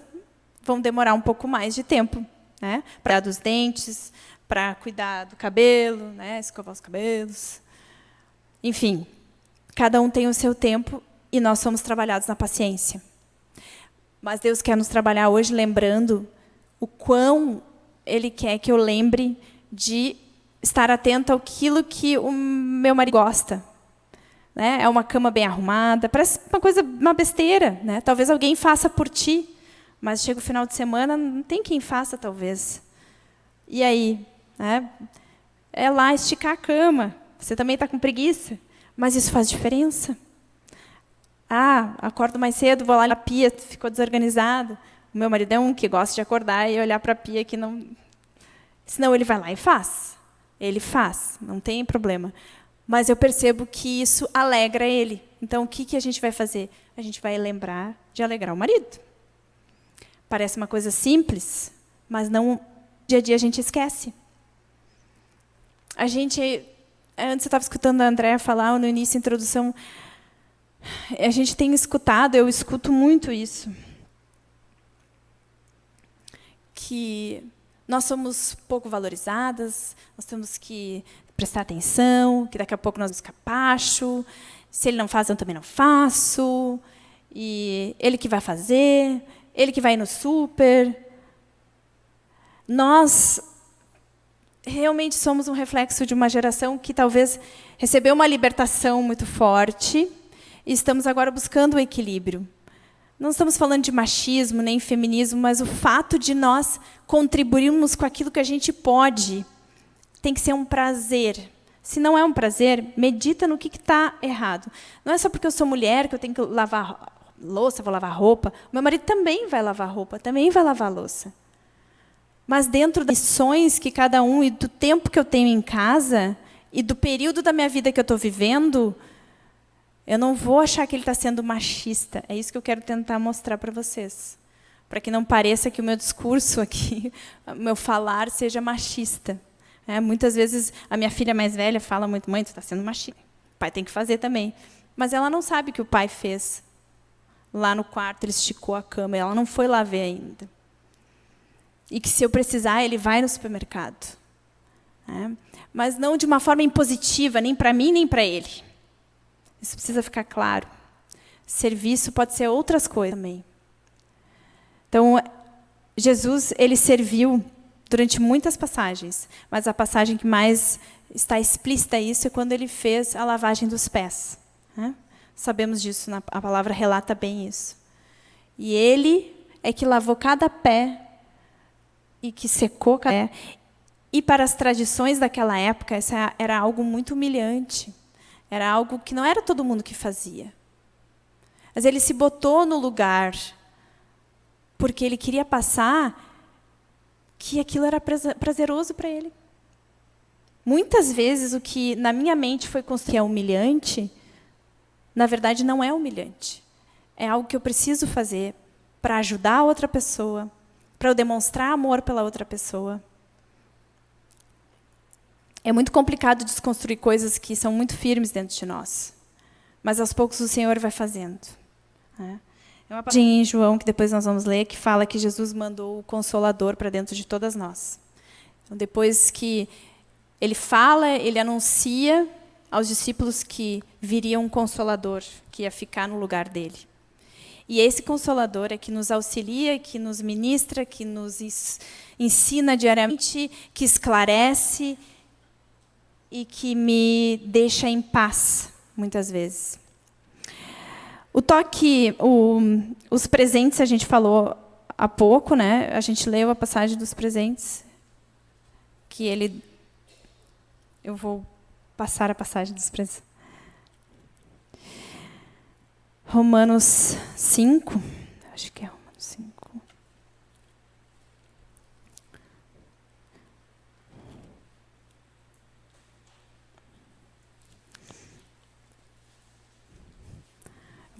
vão demorar um pouco mais de tempo, né? Para dos dentes, para cuidar do cabelo, né? Escovar os cabelos. Enfim, cada um tem o seu tempo e nós somos trabalhados na paciência. Mas Deus quer nos trabalhar hoje lembrando o quão Ele quer que eu lembre de estar atento àquilo que o meu marido gosta. Né? É uma cama bem arrumada, parece uma coisa, uma besteira. Né? Talvez alguém faça por ti, mas chega o final de semana, não tem quem faça, talvez. E aí? Né? É lá esticar a cama. Você também está com preguiça, mas isso faz diferença. Ah, acordo mais cedo, vou lá na pia, ficou desorganizado. O meu marido é um que gosta de acordar e olhar para a pia que não... Senão ele vai lá e faz. Ele faz, não tem problema. Mas eu percebo que isso alegra ele. Então, o que, que a gente vai fazer? A gente vai lembrar de alegrar o marido. Parece uma coisa simples, mas não dia a dia a gente esquece. A gente, antes eu estava escutando a Andréa falar no início introdução, a gente tem escutado, eu escuto muito isso, que nós somos pouco valorizadas, nós temos que prestar atenção, que daqui a pouco nós vamos capacho, se ele não faz, eu também não faço, e ele que vai fazer, ele que vai no super. Nós realmente somos um reflexo de uma geração que talvez recebeu uma libertação muito forte, e estamos agora buscando o equilíbrio. Não estamos falando de machismo nem feminismo, mas o fato de nós contribuirmos com aquilo que a gente pode tem que ser um prazer. Se não é um prazer, medita no que está errado. Não é só porque eu sou mulher que eu tenho que lavar louça, vou lavar roupa. Meu marido também vai lavar roupa, também vai lavar louça. Mas dentro das missões que cada um e do tempo que eu tenho em casa e do período da minha vida que eu estou vivendo, Eu não vou achar que ele está sendo machista. É isso que eu quero tentar mostrar para vocês. Para que não pareça que o meu discurso aqui, o meu falar, seja machista. É, muitas vezes a minha filha mais velha fala muito, mãe, tu está sendo machista. O pai tem que fazer também. Mas ela não sabe que o pai fez. Lá no quarto, ele esticou a cama, ela não foi lá ver ainda. E que, se eu precisar, ele vai no supermercado. É, mas não de uma forma impositiva, nem para mim, nem para ele. Isso precisa ficar claro. Serviço pode ser outras coisas também. Então, Jesus ele serviu durante muitas passagens, mas a passagem que mais está explícita isso é quando ele fez a lavagem dos pés. Né? Sabemos disso, a palavra relata bem isso. E ele é que lavou cada pé e que secou cada pé. E para as tradições daquela época, isso era algo muito humilhante. Era algo que não era todo mundo que fazia. Mas ele se botou no lugar porque ele queria passar que aquilo era prazeroso para ele. Muitas vezes o que na minha mente foi construído é humilhante, na verdade não é humilhante. É algo que eu preciso fazer para ajudar a outra pessoa, para eu demonstrar amor pela outra pessoa. É muito complicado desconstruir coisas que são muito firmes dentro de nós. Mas aos poucos o Senhor vai fazendo. Né? É uma passagem em João, que depois nós vamos ler, que fala que Jesus mandou o Consolador para dentro de todas nós. Então, depois que ele fala, ele anuncia aos discípulos que viria um Consolador, que ia ficar no lugar dele. E esse Consolador é que nos auxilia, que nos ministra, que nos ensina diariamente, que esclarece, e que me deixa em paz, muitas vezes. O toque, o, os presentes, a gente falou há pouco, né? a gente leu a passagem dos presentes, que ele... Eu vou passar a passagem dos presentes. Romanos 5, acho que é Romanos 5.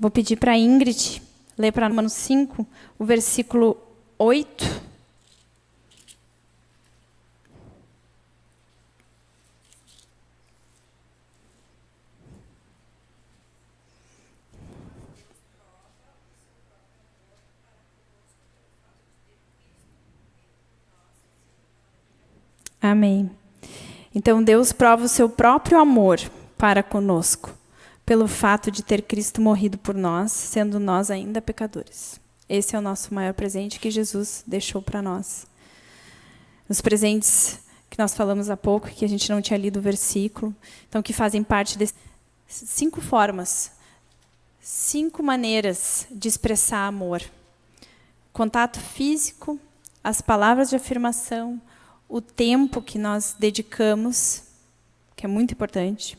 Vou pedir para a Ingrid ler para Romanos 5, o versículo 8. Amém. Então Deus prova o seu próprio amor para conosco pelo fato de ter Cristo morrido por nós, sendo nós ainda pecadores. Esse é o nosso maior presente que Jesus deixou para nós. Os presentes que nós falamos há pouco, que a gente não tinha lido o versículo, então que fazem parte de cinco formas, cinco maneiras de expressar amor. Contato físico, as palavras de afirmação, o tempo que nós dedicamos, que é muito importante,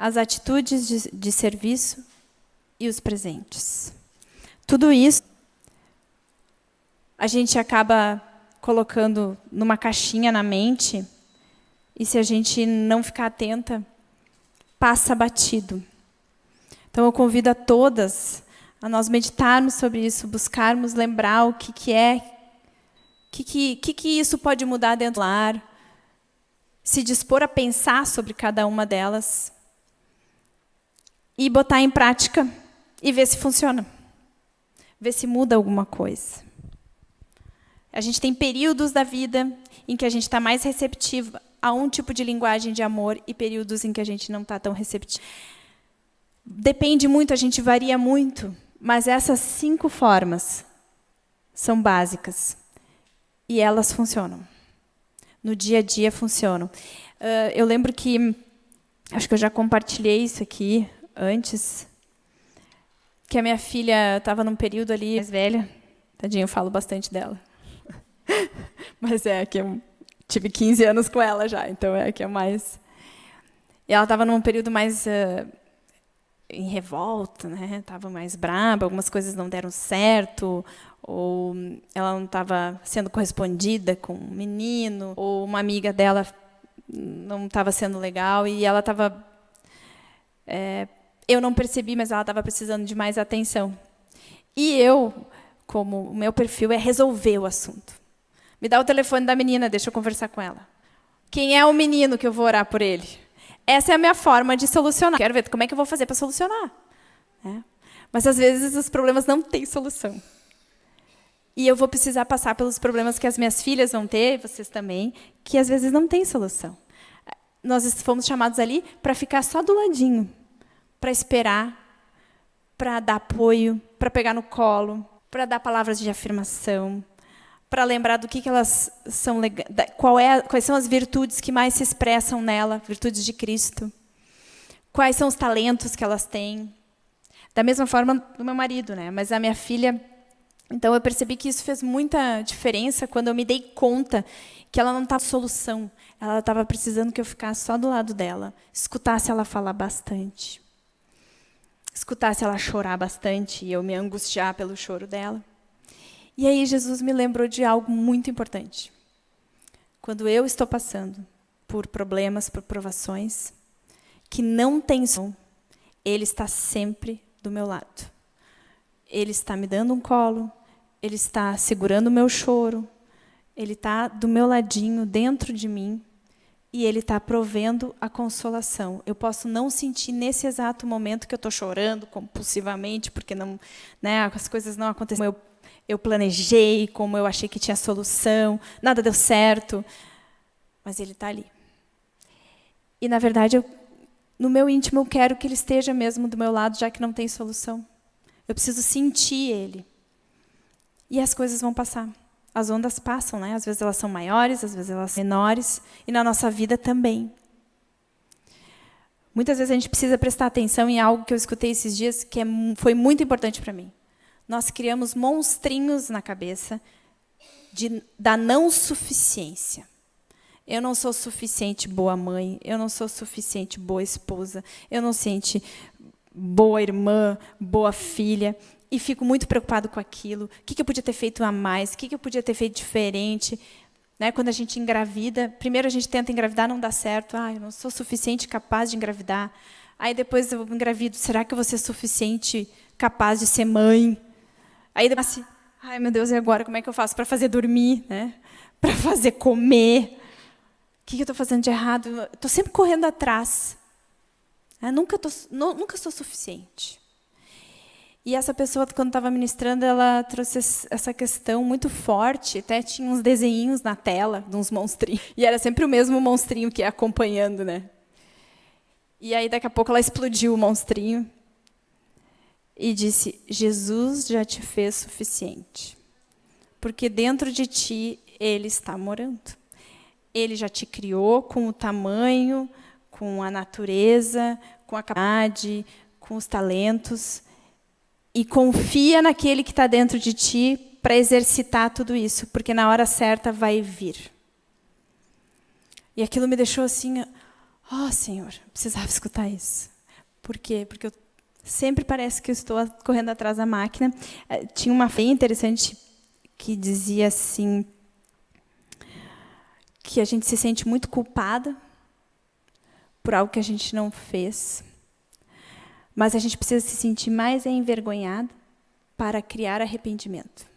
as atitudes de, de serviço e os presentes. Tudo isso a gente acaba colocando numa caixinha na mente e se a gente não ficar atenta, passa batido. Então eu convido a todas a nós meditarmos sobre isso, buscarmos lembrar o que, que é, o que, que, que, que isso pode mudar dentro do lar, se dispor a pensar sobre cada uma delas e botar em prática e ver se funciona. Ver se muda alguma coisa. A gente tem períodos da vida em que a gente está mais receptivo a um tipo de linguagem de amor e períodos em que a gente não está tão receptivo. Depende muito, a gente varia muito, mas essas cinco formas são básicas e elas funcionam. No dia a dia funcionam. Uh, eu lembro que, acho que eu já compartilhei isso aqui, antes, que a minha filha estava num período ali mais velha. Tadinho, eu falo bastante dela. Mas é que eu tive 15 anos com ela já, então é que é mais... E ela estava num período mais uh, em revolta, né? Estava mais braba, algumas coisas não deram certo, ou ela não estava sendo correspondida com um menino, ou uma amiga dela não estava sendo legal e ela estava é, Eu não percebi, mas ela estava precisando de mais atenção. E eu, como o meu perfil é resolver o assunto. Me dá o telefone da menina, deixa eu conversar com ela. Quem é o menino que eu vou orar por ele? Essa é a minha forma de solucionar. Quero ver como é que eu vou fazer para solucionar. É. Mas, às vezes, os problemas não têm solução. E eu vou precisar passar pelos problemas que as minhas filhas vão ter, vocês também, que às vezes não têm solução. Nós fomos chamados ali para ficar só do ladinho, para esperar, para dar apoio, para pegar no colo, para dar palavras de afirmação, para lembrar do que, que elas são qual é, quais são as virtudes que mais se expressam nela, virtudes de Cristo. Quais são os talentos que elas têm? Da mesma forma do meu marido, né? Mas a minha filha, então eu percebi que isso fez muita diferença quando eu me dei conta que ela não estava solução. Ela estava precisando que eu ficasse só do lado dela, escutasse ela falar bastante. Escutasse ela chorar bastante e eu me angustiar pelo choro dela. E aí Jesus me lembrou de algo muito importante. Quando eu estou passando por problemas, por provações, que não tem som, Ele está sempre do meu lado. Ele está me dando um colo, Ele está segurando o meu choro, Ele está do meu ladinho, dentro de mim, e Ele está provendo a consolação. Eu posso não sentir nesse exato momento que eu estou chorando compulsivamente, porque não, né, as coisas não aconteceram como eu eu planejei, como eu achei que tinha solução, nada deu certo, mas ele está ali. E, na verdade, eu, no meu íntimo, eu quero que ele esteja mesmo do meu lado, já que não tem solução. Eu preciso sentir ele. E as coisas vão passar. As ondas passam, né? Às vezes elas são maiores, às vezes elas são menores, e na nossa vida também. Muitas vezes a gente precisa prestar atenção em algo que eu escutei esses dias que é, foi muito importante para mim nós criamos monstrinhos na cabeça de, da não suficiência. Eu não sou suficiente boa mãe, eu não sou suficiente boa esposa, eu não sou boa irmã, boa filha, e fico muito preocupado com aquilo. O que, eu podia ter feito a mais? O que, eu podia ter feito diferente? Né, quando a gente engravida, primeiro a gente tenta engravidar, não dá certo. Ah, eu não sou suficiente capaz de engravidar. Aí depois eu engravido, será que eu vou ser suficiente capaz de ser mãe? Aí nasce, ai meu Deus, e agora como é que eu faço para fazer dormir, né? Para fazer comer? O que eu estou fazendo de errado? Estou sempre correndo atrás. Eu nunca, tô, nunca sou suficiente. E essa pessoa, quando estava ministrando, ela trouxe essa questão muito forte. Até tinha uns desenhinhos na tela, de uns monstrinhos. E era sempre o mesmo monstrinho que ia acompanhando, né? E aí, daqui a pouco, ela explodiu o monstrinho e disse: Jesus já te fez suficiente. Porque dentro de ti ele está morando. Ele já te criou com o tamanho, com a natureza, com a capacidade, com os talentos. E confia naquele que está dentro de ti para exercitar tudo isso, porque na hora certa vai vir. E aquilo me deixou assim, ó oh, Senhor, precisava escutar isso. Por quê? Porque eu Sempre parece que eu estou correndo atrás da máquina. Eh, tinha uma bem interessante que dizia assim que a gente se sente muito culpada por algo que a gente não fez. Mas a gente precisa se sentir mais envergonhada para criar arrependimento.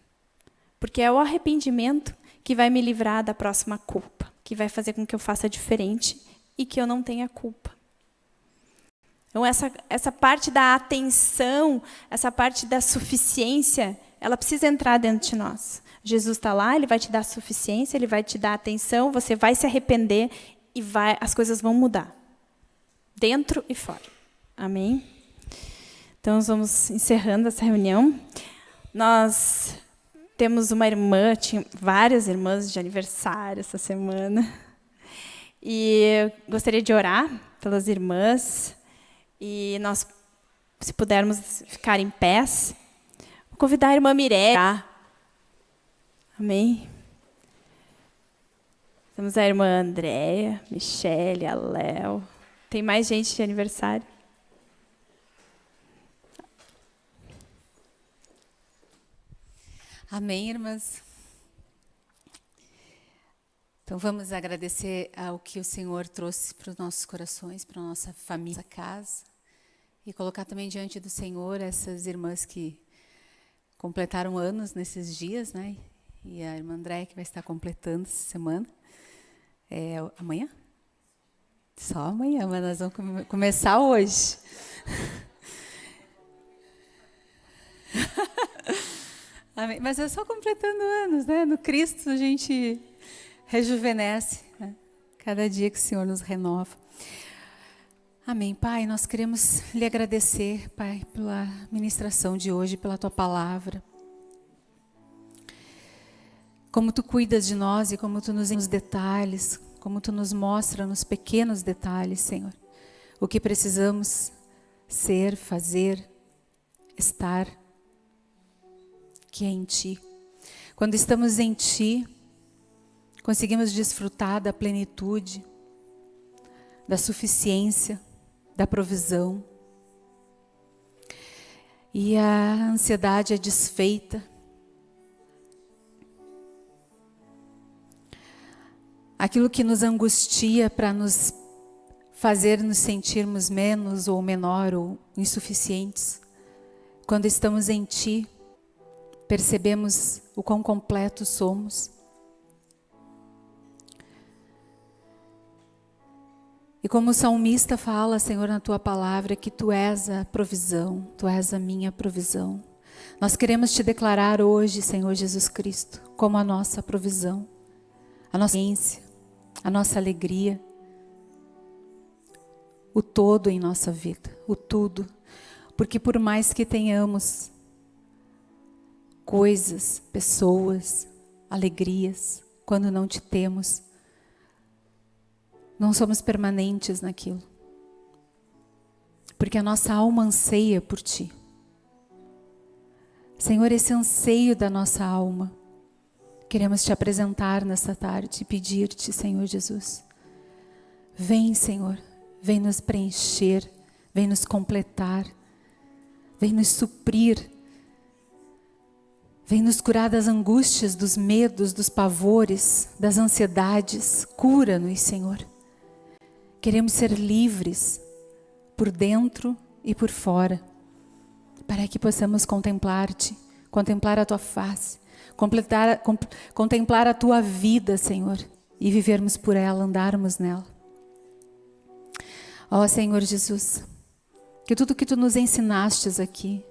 Porque é o arrependimento que vai me livrar da próxima culpa, que vai fazer com que eu faça diferente e que eu não tenha culpa. Então, essa, essa parte da atenção, essa parte da suficiência, ela precisa entrar dentro de nós. Jesus está lá, ele vai te dar suficiência, ele vai te dar atenção, você vai se arrepender e vai, as coisas vão mudar. Dentro e fora. Amém? Então, nós vamos encerrando essa reunião. Nós temos uma irmã, tinha várias irmãs de aniversário essa semana. E eu gostaria de orar pelas irmãs. E nós, se pudermos ficar em pés, vou convidar a irmã Mireia. Amém? Temos a irmã Andréia, Michele, a Léo. Tem mais gente de aniversário? Amém, irmãs? Então vamos agradecer ao que o Senhor trouxe para os nossos corações, para a nossa família, casa. e colocar também diante do Senhor essas irmãs que completaram anos nesses dias, né? E a irmã André que vai estar completando essa semana. É, amanhã? Só amanhã, mas nós vamos come começar hoje. Amém. Mas é só completando anos, né? No Cristo a gente rejuvenesce, né? cada dia que o Senhor nos renova. Amém. Pai, nós queremos lhe agradecer, Pai, pela ministração de hoje, pela tua palavra. Como tu cuidas de nós e como tu nos nos detalhes, como tu nos mostra nos pequenos detalhes, Senhor, o que precisamos ser, fazer, estar que é em Ti. Quando estamos em Ti, conseguimos desfrutar da plenitude, da suficiência, da provisão. E a ansiedade é desfeita. Aquilo que nos angustia para nos fazer nos sentirmos menos ou menor ou insuficientes, quando estamos em Ti, percebemos o quão completos somos. E como o salmista fala, Senhor, na tua palavra, que tu és a provisão, tu és a minha provisão. Nós queremos te declarar hoje, Senhor Jesus Cristo, como a nossa provisão, a nossa ciência, a nossa alegria, o todo em nossa vida, o tudo. Porque por mais que tenhamos coisas, pessoas, alegrias, quando não te temos. Não somos permanentes naquilo. Porque a nossa alma anseia por ti. Senhor, esse anseio da nossa alma, queremos te apresentar nessa tarde e pedir-te, Senhor Jesus. Vem, Senhor, vem nos preencher, vem nos completar, vem nos suprir Vem nos curar das angústias, dos medos, dos pavores, das ansiedades. Cura-nos, Senhor. Queremos ser livres por dentro e por fora, para que possamos contemplar-te, contemplar a tua face, completar, contemplar a tua vida, Senhor, e vivermos por ela, andarmos nela. Ó Senhor Jesus, que tudo que tu nos ensinastes aqui,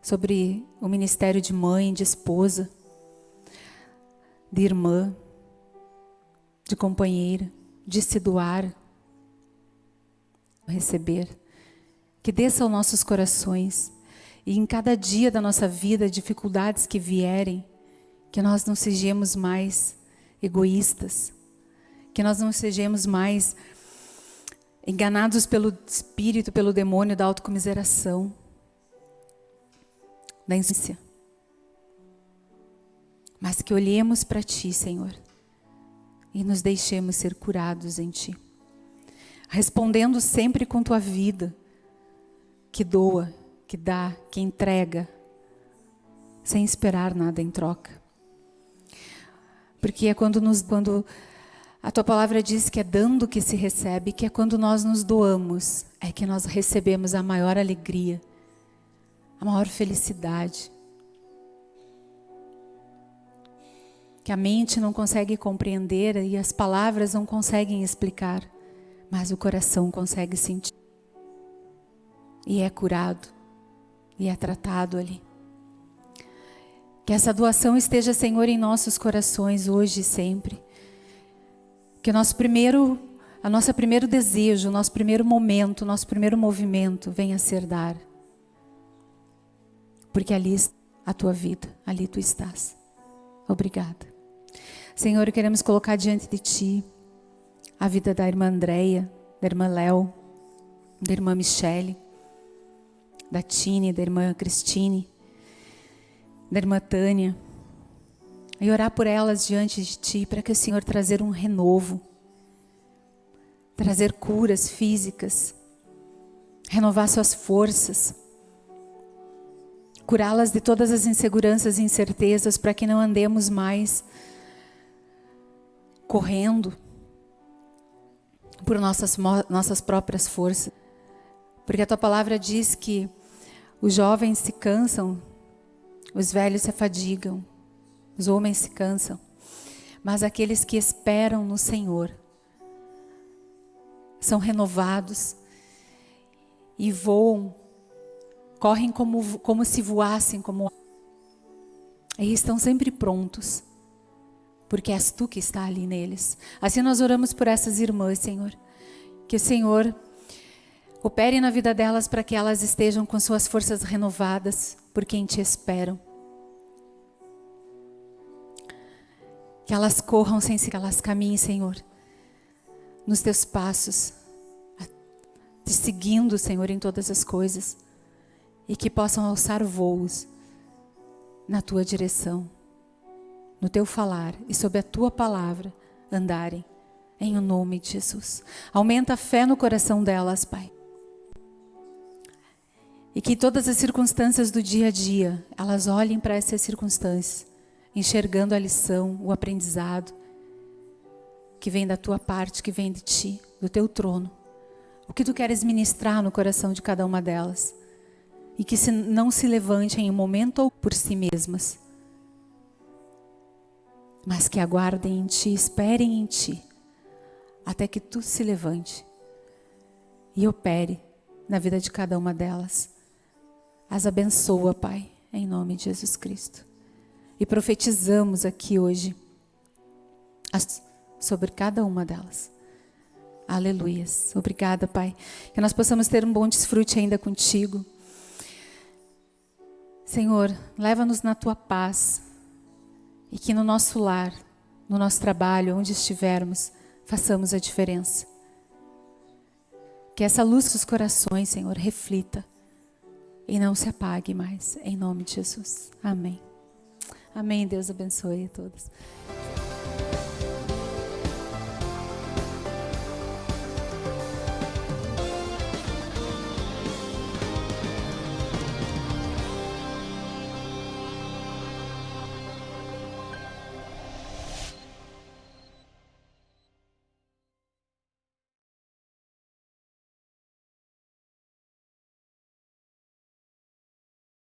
sobre o ministério de mãe, de esposa, de irmã, de companheira, de se doar, receber. Que desça aos nossos corações e em cada dia da nossa vida, dificuldades que vierem, que nós não sejamos mais egoístas, que nós não sejamos mais enganados pelo espírito, pelo demônio da autocomiseração da insícia. Mas que olhemos para Ti, Senhor, e nos deixemos ser curados em Ti. Respondendo sempre com Tua vida, que doa, que dá, que entrega, sem esperar nada em troca. Porque é quando, nos, quando a Tua palavra diz que é dando que se recebe, que é quando nós nos doamos, é que nós recebemos a maior alegria a maior felicidade. Que a mente não consegue compreender e as palavras não conseguem explicar, mas o coração consegue sentir. E é curado, e é tratado ali. Que essa doação esteja, Senhor, em nossos corações hoje e sempre. Que o nosso primeiro, a nossa primeiro desejo, o nosso primeiro momento, o nosso primeiro movimento venha a ser dar porque ali está a tua vida, ali tu estás. Obrigada. Senhor, queremos colocar diante de ti a vida da irmã Andréia, da irmã Léo, da irmã Michele, da Tine, da irmã Cristine, da irmã Tânia, e orar por elas diante de ti, para que o Senhor trazer um renovo, trazer curas físicas, renovar suas forças, curá-las de todas as inseguranças e incertezas para que não andemos mais correndo por nossas, nossas próprias forças, Porque a tua palavra diz que os jovens se cansam, os velhos se afadigam, os homens se cansam, mas aqueles que esperam no Senhor são renovados e voam, correm como, como se voassem, como e estão sempre prontos, porque és tu que está ali neles. Assim nós oramos por essas irmãs, Senhor, que o Senhor opere na vida delas para que elas estejam com suas forças renovadas, por quem te esperam. Que elas corram sem se que elas caminhem, Senhor, nos teus passos, te seguindo, Senhor, em todas as coisas, e que possam alçar voos na tua direção, no teu falar e sob a tua palavra andarem, em o nome de Jesus. Aumenta a fé no coração delas, Pai. E que todas as circunstâncias do dia a dia, elas olhem para essas circunstâncias, enxergando a lição, o aprendizado que vem da tua parte, que vem de ti, do teu trono o que tu queres ministrar no coração de cada uma delas. E que se não se levantem em um momento ou por si mesmas, mas que aguardem em ti, esperem em ti, até que tu se levante e opere na vida de cada uma delas. As abençoa, Pai, em nome de Jesus Cristo. E profetizamos aqui hoje sobre cada uma delas. Aleluias. Obrigada, Pai. Que nós possamos ter um bom desfrute ainda contigo. Senhor, leva-nos na tua paz. E que no nosso lar, no nosso trabalho, onde estivermos, façamos a diferença. Que essa luz dos corações, Senhor, reflita e não se apague mais. Em nome de Jesus. Amém. Amém. Deus abençoe a todos.